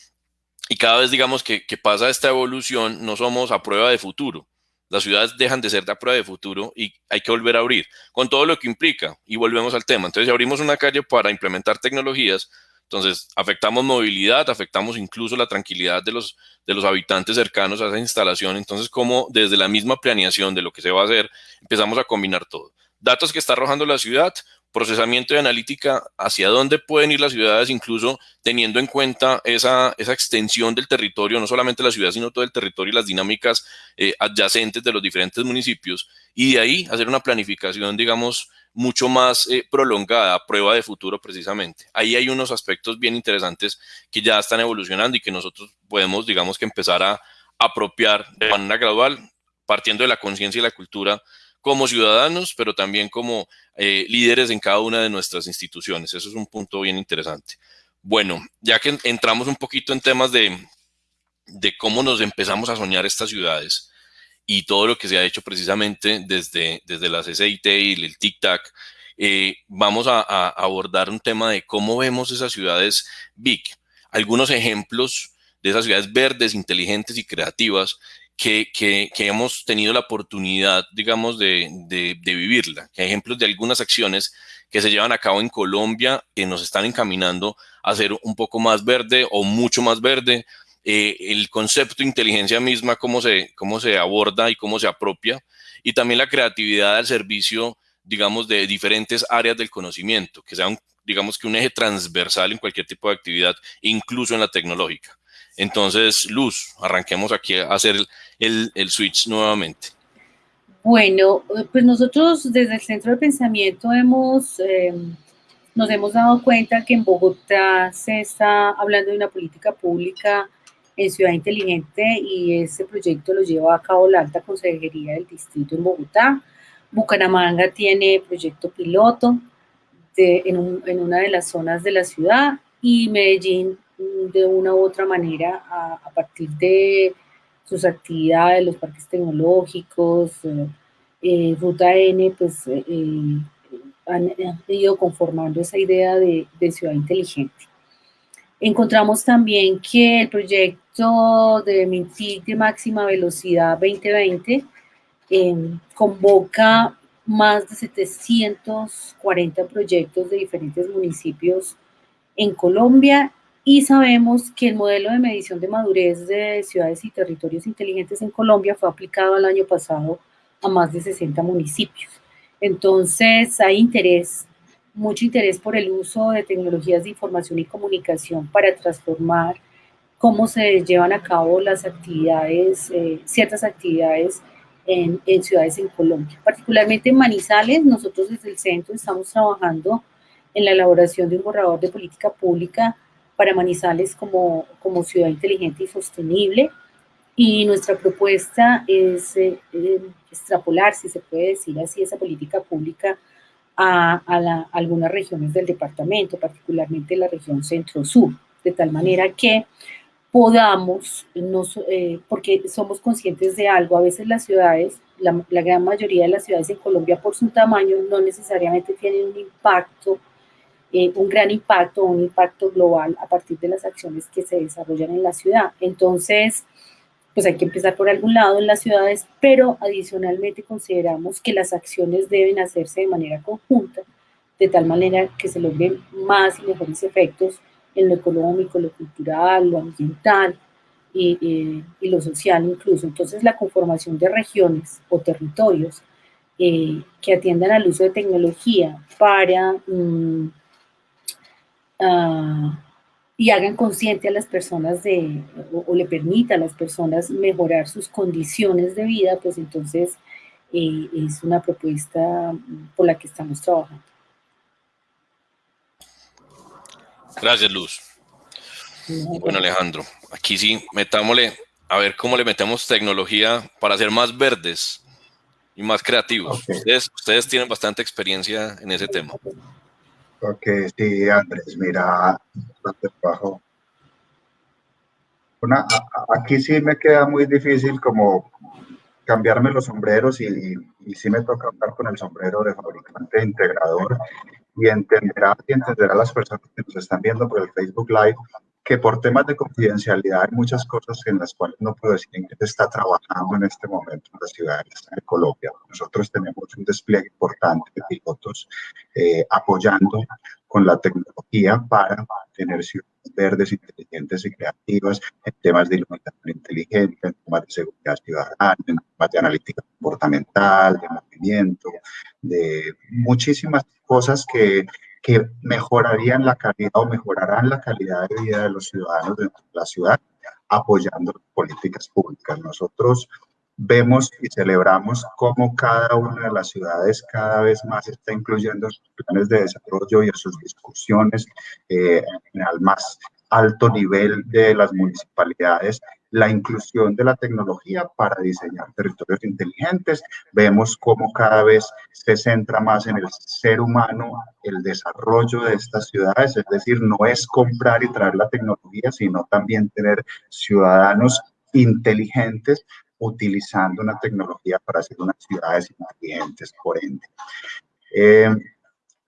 Speaker 3: Y cada vez, digamos, que pasa esta evolución, no somos a prueba de futuro, las ciudades dejan de ser de prueba de futuro y hay que volver a abrir, con todo lo que implica, y volvemos al tema. Entonces, si abrimos una calle para implementar tecnologías, Entonces, afectamos movilidad, afectamos incluso la tranquilidad de los, de los habitantes cercanos a esa instalación. Entonces, como desde la misma planeación de lo que se va a hacer, empezamos a combinar todo. Datos que está arrojando la ciudad, procesamiento y analítica hacia dónde pueden ir las ciudades, incluso teniendo en cuenta esa, extensión del territorio, no solamente la ciudad, sino todo el territorio y las dinámicas eh, adyacentes de los diferentes municipios, y de ahí hacer una planificación, digamos, mucho más eh, prolongada, prueba de futuro precisamente. Ahí hay unos aspectos bien interesantes que ya están evolucionando y que nosotros podemos, digamos, que empezar a apropiar de manera gradual, partiendo de la conciencia y la cultura como ciudadanos, pero también como eh, líderes en cada una de nuestras instituciones. Eso es un punto bien interesante. Bueno, ya que entramos un poquito en temas de, cómo nos empezamos a soñar estas ciudades y todo lo que se ha hecho precisamente desde, desde la CCIT y el TIC-TAC, eh, vamos a, a, abordar un tema de cómo vemos esas ciudades big. Algunos ejemplos de esas ciudades verdes, inteligentes y creativas que, que, hemos tenido la oportunidad, digamos, de, de, de, vivirla. Que ejemplos de algunas acciones que se llevan a cabo en Colombia que nos están encaminando a ser un poco más verde o mucho más verde. Eh, el concepto de inteligencia misma, cómo se, cómo se aborda y cómo se apropia. Y también la creatividad al servicio, digamos, de diferentes áreas del conocimiento, que sea, un, digamos, que un eje transversal en cualquier tipo de actividad, incluso en la tecnológica. Entonces, Luz, arranquemos aquí a hacer el, switch nuevamente.
Speaker 2: Bueno, pues nosotros desde el Centro de Pensamiento hemos, eh, nos hemos dado cuenta que en Bogotá se está hablando de una política pública en Ciudad Inteligente y ese proyecto lo lleva a cabo la Alta Consejería del Distrito en Bogotá. Bucaramanga tiene proyecto piloto de, en, un, en una de las zonas de la ciudad y Medellín de una u otra manera a, partir de sus actividades, los parques tecnológicos, eh, eh Ruta N, pues eh, han, ido conformando esa idea de, ciudad inteligente. Encontramos también que el proyecto de MINTIC de máxima velocidad 2020 eh, convoca más de 740 proyectos de diferentes municipios en Colombia y sabemos que el modelo de medición de madurez de ciudades y territorios inteligentes en Colombia fue aplicado el año pasado a más de 60 municipios. Entonces hay interés, mucho interés por el uso de tecnologías de información y comunicación para transformar cómo se llevan a cabo las actividades, eh, ciertas actividades en, en ciudades en Colombia. Particularmente en Manizales, nosotros desde el centro estamos trabajando en la elaboración de un borrador de política pública para Manizales como, como ciudad inteligente y sostenible. Y nuestra propuesta es eh, eh, extrapolar, si se puede decir así, esa política pública a, a, la, a, algunas regiones del departamento, particularmente la región centro-sur, de tal manera que podamos, nos, eh, porque somos conscientes de algo, a veces las ciudades, la, la gran mayoría de las ciudades en Colombia por su tamaño no necesariamente tienen un impacto eh, un gran impacto, un impacto global a partir de las acciones que se desarrollan en la ciudad. Entonces, pues hay que empezar por algún lado en las ciudades, pero adicionalmente consideramos que las acciones deben hacerse de manera conjunta, de tal manera que se logren más y mejores efectos en lo económico, lo cultural, lo ambiental y, y, lo social incluso. Entonces, la conformación de regiones o territorios eh, que atiendan al uso de tecnología para... Mmm, uh, y hagan consciente a las personas de, o, o, le permita a las personas mejorar sus condiciones de vida, pues entonces eh, es una propuesta por la que estamos trabajando.
Speaker 3: Gracias, Luz. Bueno, Alejandro, aquí sí, metámosle, a ver cómo le metemos tecnología para ser más verdes y más creativos. Okay. Ustedes, ustedes tienen bastante experiencia en ese tema.
Speaker 4: Ok, sí, Andrés, mira, bajo. Aquí sí me queda muy difícil como cambiarme los sombreros y sí me toca hablar con el sombrero de fabricante integrador y entenderá y entenderá las personas que nos están viendo por el Facebook Live que por temas de confidencialidad hay muchas cosas en las cuales no puedo decir en qué se está trabajando en este momento en las ciudades de Colombia. Nosotros tenemos un despliegue importante de pilotos eh, apoyando con la tecnología para tener ciudades verdes, inteligentes y creativas en temas de iluminación inteligente, en temas de seguridad ciudadana, en temas de analítica comportamental, de movimiento, de muchísimas cosas que, que mejorarían la calidad o mejorarán la calidad de vida de los ciudadanos de la ciudad apoyando políticas públicas. Nosotros vemos y celebramos cómo cada una de las ciudades cada vez más está incluyendo sus planes de desarrollo y en sus discusiones eh, al más alto nivel de las municipalidades la inclusión de la tecnología para diseñar territorios inteligentes. Vemos cómo cada vez se centra más en el ser humano, el desarrollo de estas ciudades, es decir, no es comprar y traer la tecnología, sino también tener ciudadanos inteligentes utilizando una tecnología para hacer unas ciudades inteligentes, por ende. Eh,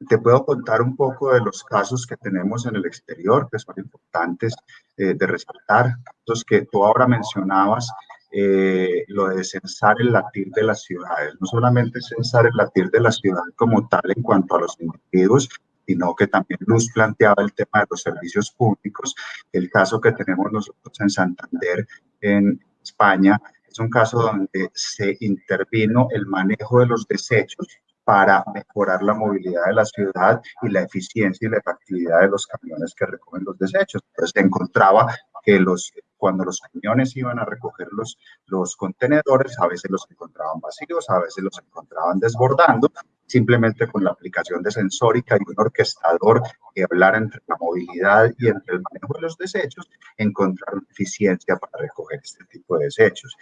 Speaker 4: te puedo contar un poco de los casos que tenemos en el exterior, que son importantes eh, de resaltar, los que tú ahora mencionabas, eh, lo de censar el latir de las ciudades. No solamente censar el latir de la ciudad como tal en cuanto a los individuos, sino que también Luz planteaba el tema de los servicios públicos. El caso que tenemos nosotros en Santander, en España, es un caso donde se intervino el manejo de los desechos para mejorar la movilidad de la ciudad y la eficiencia y la efectividad de los camiones que recogen los desechos. Entonces se encontraba que los, cuando los camiones iban a recoger los, los contenedores, a veces los encontraban vacíos, a veces los encontraban desbordando, simplemente con la aplicación de sensórica y un orquestador que hablara entre la movilidad y entre el manejo de los desechos, encontraron eficiencia para recoger este tipo de desechos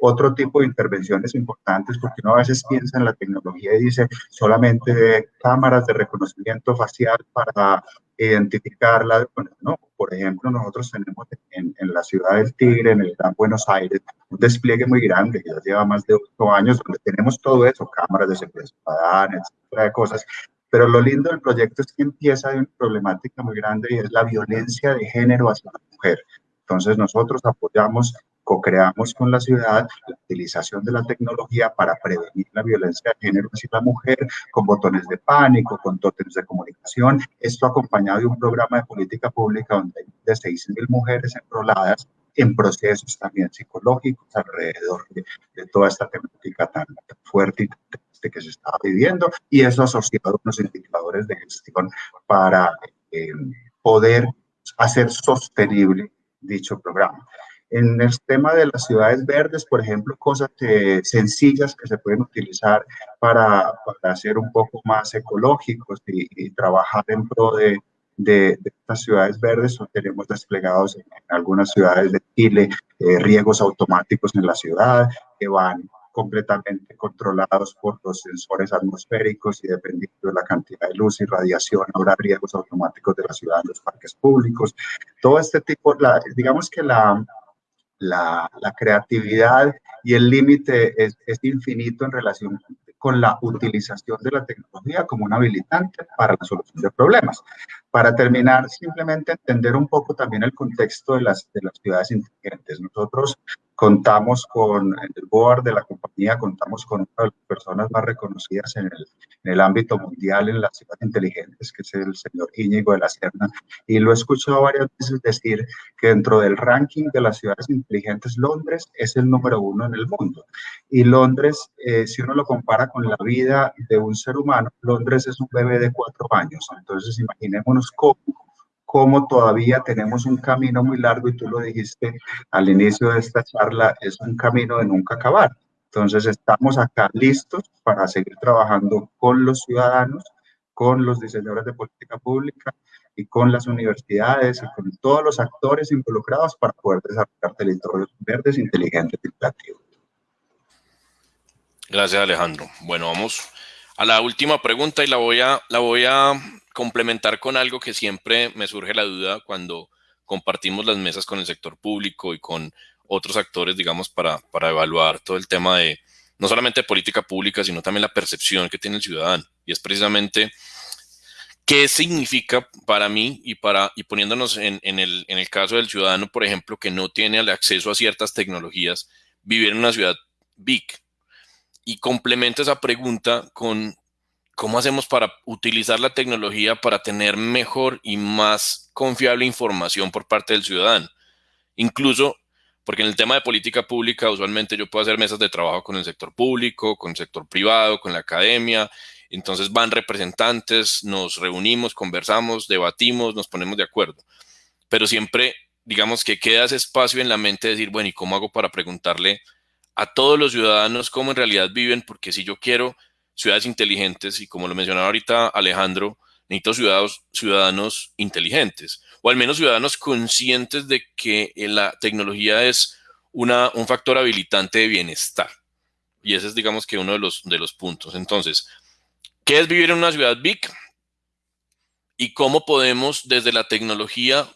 Speaker 4: otro tipo de intervenciones importantes, porque uno a veces piensa en la tecnología y dice solamente cámaras de reconocimiento facial para identificarla. no, por ejemplo, nosotros tenemos en, en, la ciudad del Tigre, en el Gran Buenos Aires, un despliegue muy grande que ya lleva más de ocho años, donde tenemos todo eso, cámaras de seguridad etcétera, de cosas. Pero lo lindo del proyecto es que empieza de una problemática muy grande y es la violencia de género hacia la mujer. Entonces nosotros apoyamos co-creamos con la ciudad la utilización de la tecnología para prevenir la violencia de género hacia la mujer, con botones de pánico, con tótems de comunicación. Esto acompañado de un programa de política pública donde hay de 6.000 mujeres enroladas en procesos también psicológicos alrededor de, toda esta temática tan, fuerte y tan triste que se estaba viviendo y eso asociado a unos indicadores de gestión para eh, poder hacer sostenible dicho programa. En el tema de las ciudades verdes, por ejemplo, cosas sencillas que se pueden utilizar para, para ser un poco más ecológicos y, trabajar en pro de, de, estas ciudades verdes. Tenemos desplegados en, algunas ciudades de Chile eh, riegos automáticos en la ciudad que van completamente controlados por los sensores atmosféricos y dependiendo de la cantidad de luz y radiación habrá riegos automáticos de la ciudad en los parques públicos. Todo este tipo, la, digamos que la, la, creatividad y el límite es, infinito en relación con la utilización de la tecnología como un habilitante para la solución de problemas. Para terminar, simplemente entender un poco también el contexto de las, de las ciudades inteligentes. Nosotros contamos con el board de la compañía, contamos con una de las personas más reconocidas en el, en el ámbito mundial en las ciudades inteligentes, que es el señor Íñigo de la Serna, y lo he escuchado varias veces decir que dentro del ranking de las ciudades inteligentes, Londres es el número uno en el mundo. Y Londres, eh, si uno lo compara con la vida de un ser humano, Londres es un bebé de cuatro años. Entonces, imaginémonos cómo cómo todavía tenemos un camino muy largo y tú lo dijiste al inicio de esta charla, es un camino de nunca acabar. Entonces estamos acá listos para seguir trabajando con los ciudadanos, con los diseñadores de política pública y con las universidades y con todos los actores involucrados para poder desarrollar territorios verdes, inteligentes y creativos.
Speaker 3: Gracias, Alejandro. Bueno, vamos a la última pregunta y la voy a, la voy a complementar con algo que siempre me surge la duda cuando compartimos las mesas con el sector público y con otros actores, digamos, para, para evaluar todo el tema de no solamente política pública, sino también la percepción que tiene el ciudadano. Y es precisamente qué significa para mí y, para, y poniéndonos en, el, en el caso del ciudadano, por ejemplo, que no tiene acceso a ciertas tecnologías, vivir en una ciudad big. Y complemento esa pregunta con ¿cómo hacemos para utilizar la tecnología para tener mejor y más confiable información por parte del ciudadano? Incluso porque en el tema de política pública usualmente yo puedo hacer mesas de trabajo con el sector público, con el sector privado, con la academia, entonces van representantes, nos reunimos, conversamos, debatimos, nos ponemos de acuerdo, pero siempre digamos que queda ese espacio en la mente de decir, bueno, ¿y cómo hago para preguntarle a todos los ciudadanos cómo en realidad viven? Porque si yo quiero ciudades inteligentes, y como lo mencionaba ahorita Alejandro, necesito ciudadanos, ciudadanos inteligentes, o al menos ciudadanos conscientes de que la tecnología es una, un factor habilitante de bienestar. Y ese es, digamos que, uno de los, de los puntos. Entonces, ¿qué es vivir en una ciudad big? Y cómo podemos, desde la tecnología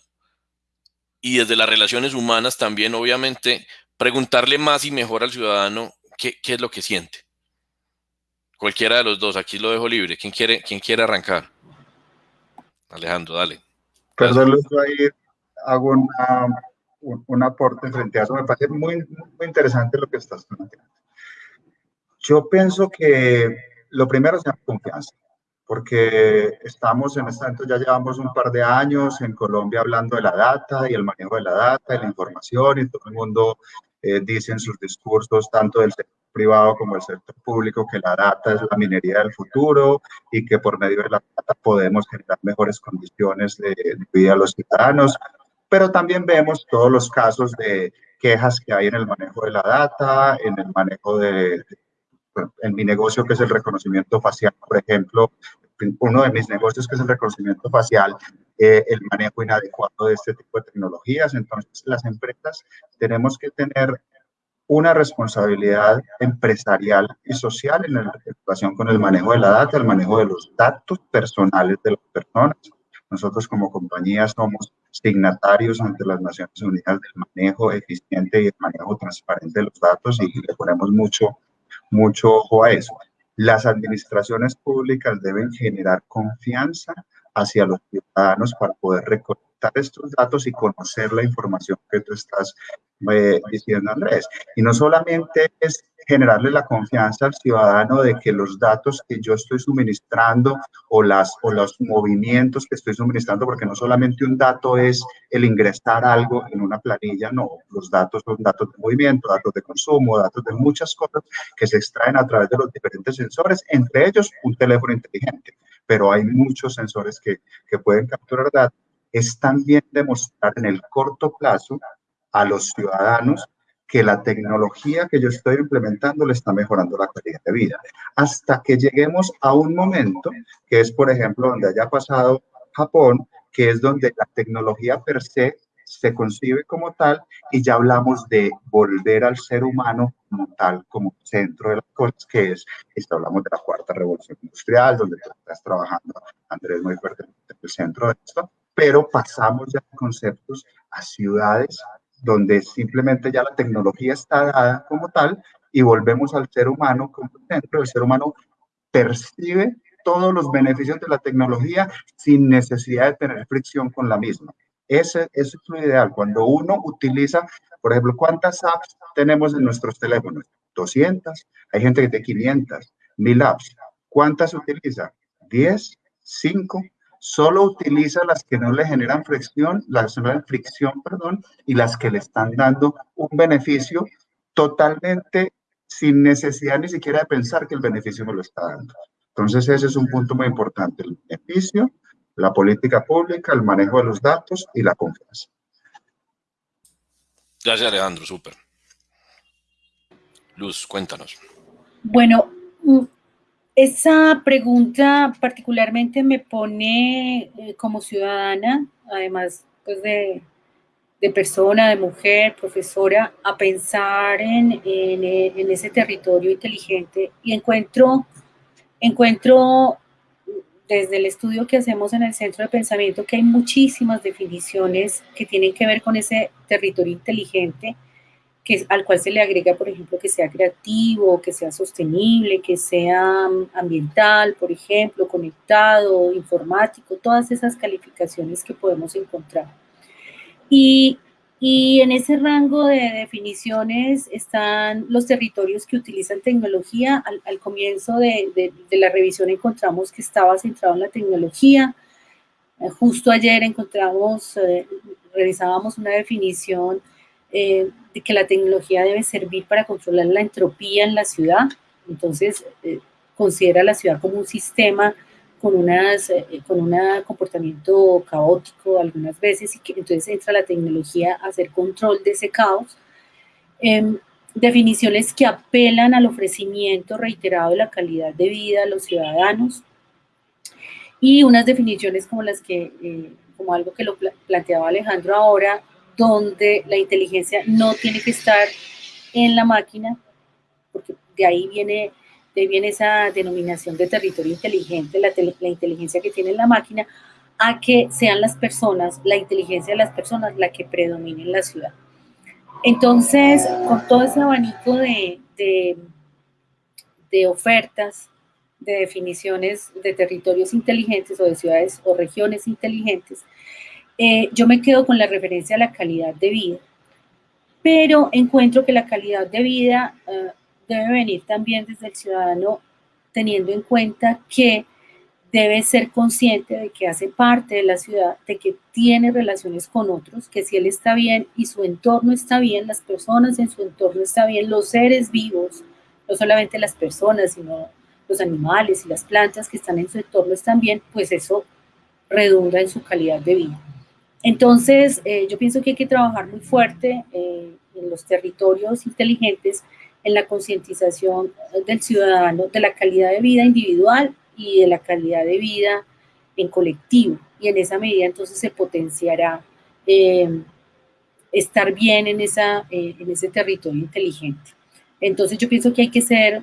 Speaker 3: y desde las relaciones humanas también, obviamente, preguntarle más y mejor al ciudadano qué, qué es lo que siente. Cualquiera de los dos, aquí lo dejo libre. ¿Quién quiere, quién quiere arrancar? Alejandro, dale.
Speaker 4: Perdón, yo ahí hago un, aporte frente a eso. Me parece muy, muy interesante lo que estás planteando. Yo pienso que lo primero es la confianza, porque estamos en este momento, ya llevamos un par de años en Colombia hablando de la data y el manejo de la data y la información y todo el mundo eh, dice en sus discursos, tanto del sector privado como el sector público que la data es la minería del futuro y que por medio de la data podemos generar mejores condiciones de, vida a los ciudadanos. Pero también vemos todos los casos de quejas que hay en el manejo de la data, en el manejo de, en mi negocio que es el reconocimiento facial, por ejemplo, uno de mis negocios que es el reconocimiento facial, eh, el manejo inadecuado de este tipo de tecnologías. Entonces, las empresas tenemos que tener una responsabilidad empresarial y social en, relación con el manejo de la data, el manejo de los datos personales de las personas. Nosotros como compañía somos signatarios ante las Naciones Unidas del manejo eficiente y el manejo transparente de los datos y le ponemos mucho, mucho ojo a eso. Las administraciones públicas deben generar confianza hacia los ciudadanos para poder estos datos y conocer la información que tú estás eh, diciendo, Andrés. Y no solamente es generarle la confianza al ciudadano de que los datos que yo estoy suministrando o, las, o los movimientos que estoy suministrando, porque no solamente un dato es el ingresar algo en una planilla, no, los datos son datos de movimiento, datos de consumo, datos de muchas cosas que se extraen a través de los diferentes sensores, entre ellos un teléfono inteligente, pero hay muchos sensores que, que pueden capturar datos. Es también demostrar en el corto plazo a los ciudadanos que la tecnología que yo estoy implementando le está mejorando la calidad de vida. Hasta que lleguemos a un momento, que es, por ejemplo, donde haya pasado Japón, que es donde la tecnología per se se concibe como tal y ya hablamos de volver al ser humano como tal, como centro de las cosas, que es, esto hablamos de la cuarta revolución industrial, donde tú estás trabajando, Andrés, muy fuerte en el centro de esto, pero pasamos ya de conceptos a ciudades donde simplemente ya la tecnología está dada como tal y volvemos al ser humano como centro. El ser humano percibe todos los beneficios de la tecnología sin necesidad de tener fricción con la misma. Ese, es lo ideal. Cuando uno utiliza, por ejemplo, ¿cuántas apps tenemos en nuestros teléfonos? 200. Hay gente que tiene 500, 1000 apps. ¿Cuántas utiliza? 10, 5, solo utiliza las que no le generan fricción, las que no le fricción, perdón, y las que le están dando un beneficio totalmente sin necesidad ni siquiera de pensar que el beneficio me lo está dando. Entonces ese es un punto muy importante, el beneficio, la política pública, el manejo de los datos y la confianza.
Speaker 3: Gracias Alejandro, súper. Luz, cuéntanos.
Speaker 2: Bueno, esa pregunta particularmente me pone eh, como ciudadana, además pues de, persona, de mujer, profesora, a pensar en, ese territorio inteligente. Y encuentro, encuentro desde el estudio que hacemos en el Centro de Pensamiento que hay muchísimas definiciones que tienen que ver con ese territorio inteligente al cual se le agrega, por ejemplo, que sea creativo, que sea sostenible, que sea mm, ambiental, por ejemplo, conectado, informático, todas esas calificaciones que podemos encontrar. Y Y en ese rango de definiciones están los territorios que utilizan tecnología. Al, comienzo de, la revisión encontramos que estaba centrado en la tecnología. Eh, justo ayer encontramos, eh, revisábamos una definición eh, de que la tecnología debe servir para controlar la entropía en la ciudad. Entonces, considera la ciudad como un sistema con, unas, eh, con un comportamiento caótico algunas veces y que entonces entra la tecnología a hacer control de ese caos. Em, definiciones que apelan al ofrecimiento reiterado de la calidad de vida a los ciudadanos y unas definiciones como las que, eh, como algo que lo planteaba Alejandro ahora, donde la inteligencia no tiene que estar en la máquina, porque de ahí viene de viene esa denominación de territorio inteligente, la, inteligencia que tiene la máquina, a que sean las personas, la inteligencia de las personas la que predomine en la ciudad. Entonces, con todo ese abanico de, de, ofertas, de definiciones de territorios inteligentes o de ciudades o regiones inteligentes, eh, yo me quedo con la referencia a la calidad de vida, pero encuentro que la calidad de vida eh, debe venir también desde el ciudadano teniendo en cuenta que debe ser consciente de que hace parte de la ciudad, de que tiene relaciones con otros, que si él está bien y su entorno está bien, las personas en su entorno están bien, los seres vivos, no solamente las personas, sino los animales y las plantas que están en su entorno están bien, pues eso redunda en su calidad de vida. Entonces, eh, yo pienso que hay que trabajar muy fuerte eh, en los territorios inteligentes en la concientización del ciudadano de la calidad de vida individual y de la calidad de vida en colectivo. Y en esa medida entonces se potenciará eh, estar bien eh, en ese territorio inteligente. Entonces yo pienso que hay que ser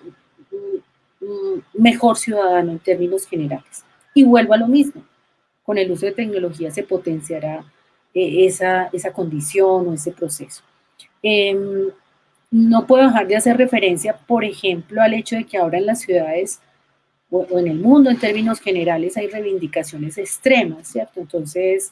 Speaker 2: un mejor ciudadano en términos generales. Y vuelvo a lo mismo, con el uso de tecnología se potenciará eh, esa, esa condición o ese proceso. Em, no puedo dejar de hacer referencia, por ejemplo, al hecho de que ahora en las ciudades o, en el mundo en términos generales hay reivindicaciones extremas, ¿cierto? Entonces,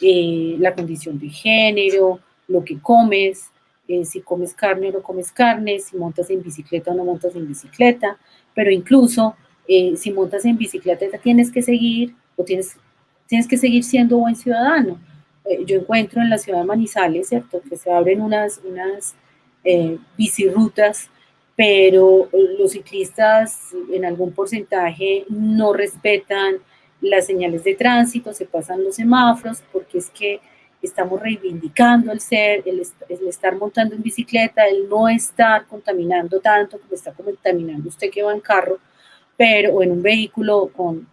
Speaker 2: eh, la condición de género, lo que comes, eh, si comes carne o no comes carne, si montas en bicicleta o no montas en bicicleta, pero incluso eh, si montas en bicicleta tienes que seguir o tienes, tienes que seguir siendo buen ciudadano. yo encuentro en la ciudad de Manizales, ¿cierto? Que se abren unas, unas eh, bicirrutas, pero los ciclistas en algún porcentaje no respetan las señales de tránsito, se pasan los semáforos, porque es que estamos reivindicando el ser, el, estar montando en bicicleta, el no estar contaminando tanto como está contaminando usted que va en carro, pero o en un vehículo con,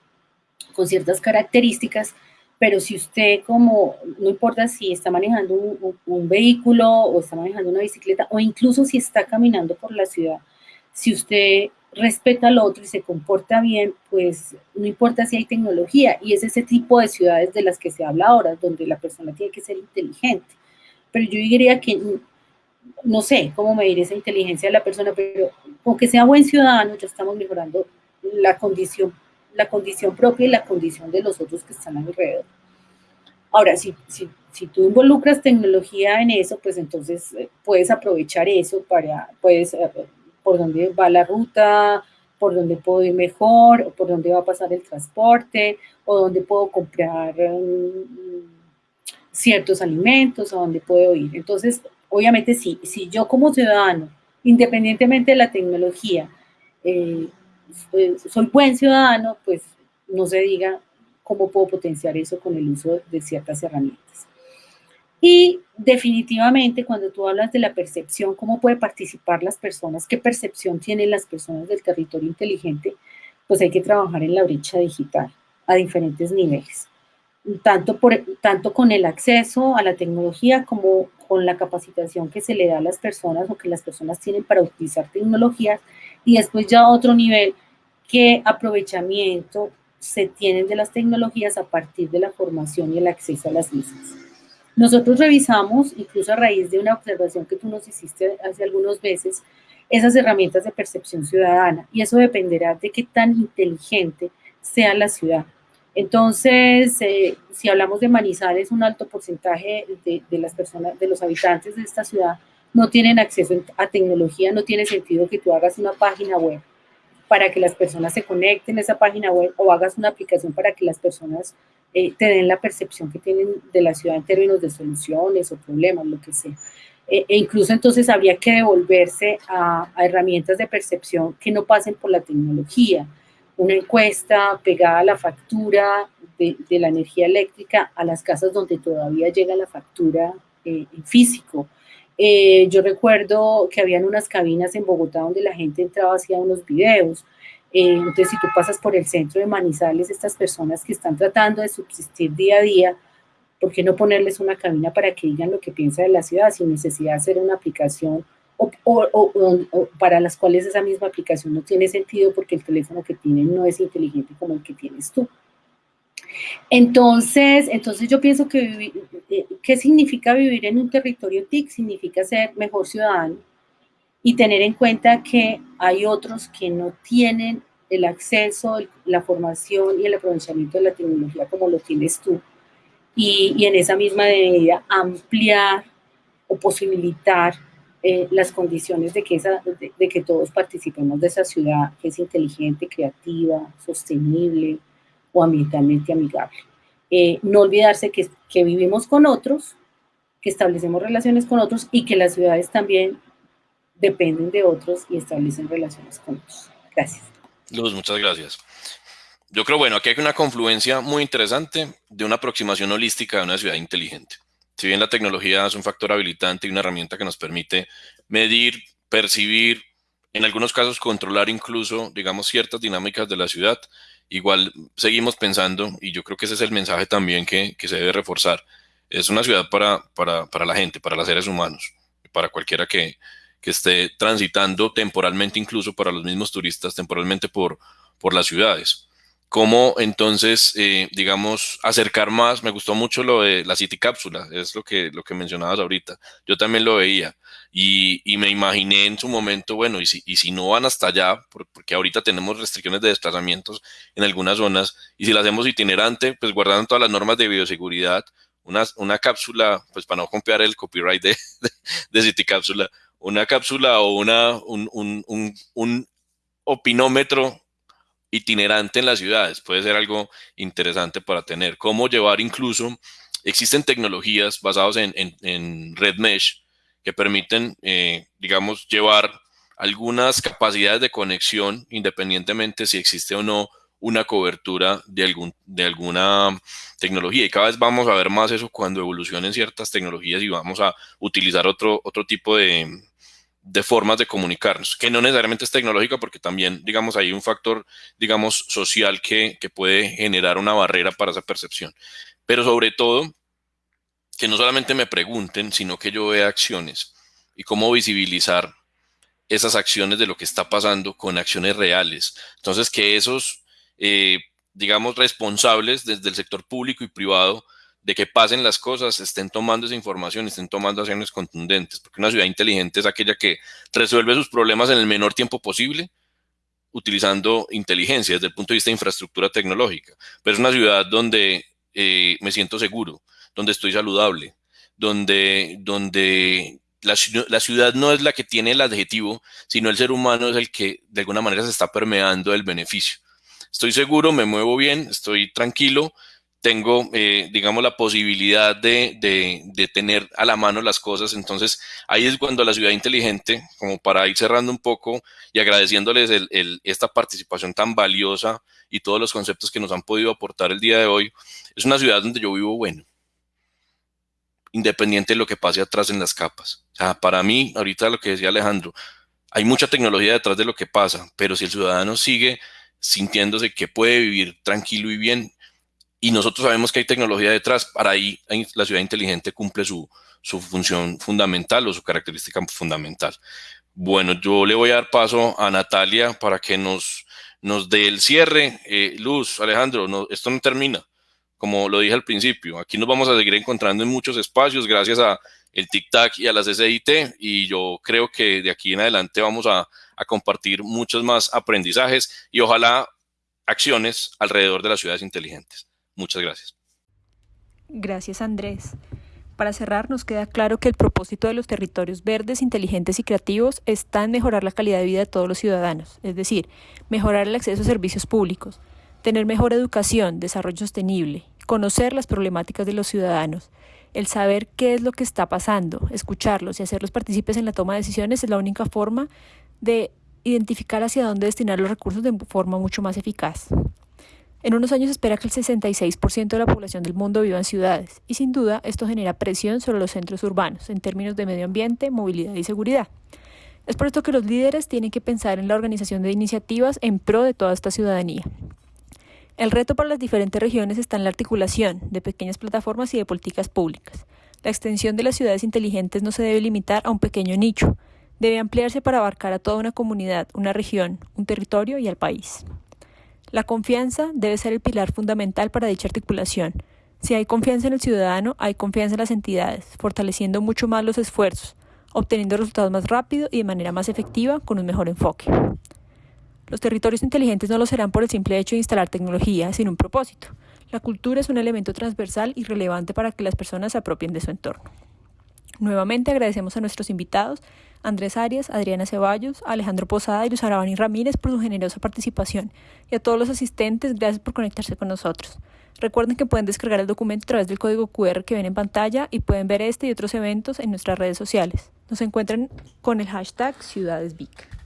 Speaker 2: con ciertas características, pero si usted como, no importa si está manejando un, vehículo o está manejando una bicicleta o incluso si está caminando por la ciudad, si usted respeta al otro y se comporta bien, pues no importa si hay tecnología y es ese tipo de ciudades de las que se habla ahora, donde la persona tiene que ser inteligente. Pero yo diría que, no sé cómo medir esa inteligencia de la persona, pero aunque sea buen ciudadano, ya estamos mejorando la condición la condición propia y la condición de los otros que están alrededor. Ahora, si, si, si tú involucras tecnología en eso, pues entonces eh, puedes aprovechar eso para, puedes, eh, por dónde va la ruta, por dónde puedo ir mejor, por dónde va a pasar el transporte, o dónde puedo comprar um, ciertos alimentos, a dónde puedo ir. Entonces, obviamente sí, si yo como ciudadano, independientemente de la tecnología, eh, soy buen ciudadano, pues no se diga cómo puedo potenciar eso con el uso de ciertas herramientas. Y definitivamente cuando tú hablas de la percepción, cómo puede participar las personas, qué percepción tienen las personas del territorio inteligente, pues hay que trabajar en la brecha digital a diferentes niveles, tanto, por, tanto con el acceso a la tecnología como con la capacitación que se le da a las personas o que las personas tienen para utilizar tecnologías y después ya otro nivel, qué aprovechamiento se tienen de las tecnologías a partir de la formación y el acceso a las mismas. Nosotros revisamos, incluso a raíz de una observación que tú nos hiciste hace algunos meses, esas herramientas de percepción ciudadana y eso dependerá de qué tan inteligente sea la ciudad. Entonces, eh, si hablamos de Manizales, un alto porcentaje de, las personas, de los habitantes de esta ciudad no tienen acceso a tecnología, no tiene sentido que tú hagas una página web para que las personas se conecten a esa página web o hagas una aplicación para que las personas eh, te den la percepción que tienen de la ciudad en términos de soluciones o problemas, lo que sea. E, e incluso entonces habría que devolverse a, herramientas de percepción que no pasen por la tecnología. Una encuesta pegada a la factura de, de la energía eléctrica a las casas donde todavía llega la factura eh, en físico. Eh, yo recuerdo que habían unas cabinas en Bogotá donde la gente entraba, hacía unos videos. Eh, entonces, si tú pasas por el centro de Manizales, estas personas que están tratando de subsistir día a día, ¿por qué no ponerles una cabina para que digan lo que piensa de la ciudad sin necesidad de hacer una aplicación o, o, para las cuales esa misma aplicación no tiene sentido porque el teléfono que tienen no es inteligente como el que tienes tú? Entonces, entonces yo pienso que eh, ¿qué significa vivir en un territorio TIC? Significa ser mejor ciudadano y tener en cuenta que hay otros que no tienen el acceso, la formación y el aprovechamiento de la tecnología como lo tienes tú. Y, en esa misma medida ampliar o posibilitar eh, las condiciones de que, de que todos participemos de esa ciudad que es inteligente, creativa, sostenible, o ambientalmente amigable. Eh, no olvidarse que, que vivimos con otros, que establecemos relaciones con otros y que las ciudades también dependen de otros y establecen relaciones con otros. Gracias.
Speaker 3: Luz, muchas gracias. Yo creo, bueno, aquí hay una confluencia muy interesante de una aproximación holística de una ciudad inteligente. Si bien la tecnología es un factor habilitante y una herramienta que nos permite medir, percibir, en algunos casos controlar incluso, digamos, ciertas dinámicas de la ciudad, igual seguimos pensando, y yo creo que ese es el mensaje también que, que se debe reforzar, es una ciudad para, para, para, la gente, para los seres humanos, para cualquiera que, que esté transitando temporalmente, incluso para los mismos turistas, temporalmente por, por las ciudades cómo entonces, eh, digamos, acercar más, me gustó mucho lo de la City Cápsula, es lo que, lo que mencionabas ahorita, yo también lo veía y, y me imaginé en su momento, bueno, y si, y si no van hasta allá, porque ahorita tenemos restricciones de desplazamientos en algunas zonas, y si la hacemos itinerante, pues guardando todas las normas de bioseguridad, una, una cápsula, pues para no copiar el copyright de, de, de City Cápsula, una cápsula o una, un, un, un, un opinómetro itinerante en las ciudades. Puede ser algo interesante para tener. Cómo llevar incluso, existen tecnologías basadas en, en, red mesh que permiten, eh, digamos, llevar algunas capacidades de conexión independientemente si existe o no una cobertura de, algún, de alguna tecnología. Y cada vez vamos a ver más eso cuando evolucionen ciertas tecnologías y vamos a utilizar otro, otro tipo de, de formas de comunicarnos, que no necesariamente es tecnológica, porque también, digamos, hay un factor, digamos, social que, que puede generar una barrera para esa percepción. Pero sobre todo, que no solamente me pregunten, sino que yo vea acciones y cómo visibilizar esas acciones de lo que está pasando con acciones reales. Entonces, que esos, eh, digamos, responsables desde el sector público y privado de que pasen las cosas, estén tomando esa información, estén tomando acciones contundentes, porque una ciudad inteligente es aquella que resuelve sus problemas en el menor tiempo posible, utilizando inteligencia desde el punto de vista de infraestructura tecnológica, pero es una ciudad donde eh, me siento seguro, donde estoy saludable, donde, donde la, la, ciudad no es la que tiene el adjetivo, sino el ser humano es el que de alguna manera se está permeando el beneficio. Estoy seguro, me muevo bien, estoy tranquilo, tengo, eh, digamos, la posibilidad de, de, tener a la mano las cosas. Entonces, ahí es cuando la ciudad inteligente, como para ir cerrando un poco y agradeciéndoles el, esta participación tan valiosa y todos los conceptos que nos han podido aportar el día de hoy, es una ciudad donde yo vivo bueno, independiente de lo que pase atrás en las capas. Para mí, ahorita lo que decía Alejandro, hay mucha tecnología detrás de lo que pasa, pero si el ciudadano sigue sintiéndose que puede vivir tranquilo y bien, y nosotros sabemos que hay tecnología detrás, para ahí la ciudad inteligente cumple su, su función fundamental o su característica fundamental. Bueno, yo le voy a dar paso a Natalia para que nos, nos dé el cierre. Eh, Luz, Alejandro, esto no termina, como lo dije al principio. Aquí nos vamos a seguir encontrando en muchos espacios gracias a el TIC-TAC y a las SIT y yo creo que de aquí en adelante vamos a compartir muchos más aprendizajes y ojalá acciones alrededor de las ciudades inteligentes. Muchas gracias.
Speaker 5: Gracias, Andrés. Para cerrar, nos queda claro que el propósito de los territorios verdes, inteligentes y creativos está en mejorar la calidad de vida de todos los ciudadanos, es decir, mejorar el acceso a servicios públicos, tener mejor educación, desarrollo sostenible, conocer las problemáticas de los ciudadanos, el saber qué es lo que está pasando, escucharlos y hacerlos partícipes en la toma de decisiones es la única forma de identificar hacia dónde destinar los recursos de forma mucho más eficaz. En unos años espera que el 66% de la población del mundo viva en ciudades y sin duda esto genera presión sobre los centros urbanos en términos de medio ambiente, movilidad y seguridad. Es por esto que los líderes tienen que pensar en la organización de iniciativas en pro de toda esta ciudadanía. El reto para las diferentes regiones está en la articulación de pequeñas plataformas y de políticas públicas. La extensión de las ciudades inteligentes no se debe limitar a un pequeño nicho, debe ampliarse para abarcar a toda una comunidad, una región, un territorio y al país. La confianza debe ser el pilar fundamental para dicha articulación. Si hay confianza en el ciudadano, hay confianza en las entidades, fortaleciendo mucho más los esfuerzos, obteniendo resultados más rápido y de manera más efectiva con un mejor enfoque. Los territorios inteligentes no lo serán por el simple hecho de instalar tecnología, sino un propósito. La cultura es un elemento transversal y relevante para que las personas se apropien de su entorno. Nuevamente agradecemos a nuestros invitados, Andrés Arias, Adriana Ceballos, Alejandro Posada y Luz Arabani Ramírez por su generosa participación y a todos los asistentes, gracias por conectarse con nosotros. Recuerden que pueden descargar el documento a través del código QR que ven en pantalla y pueden ver este y otros eventos en nuestras redes sociales. Nos encuentran con el hashtag CiudadesVic.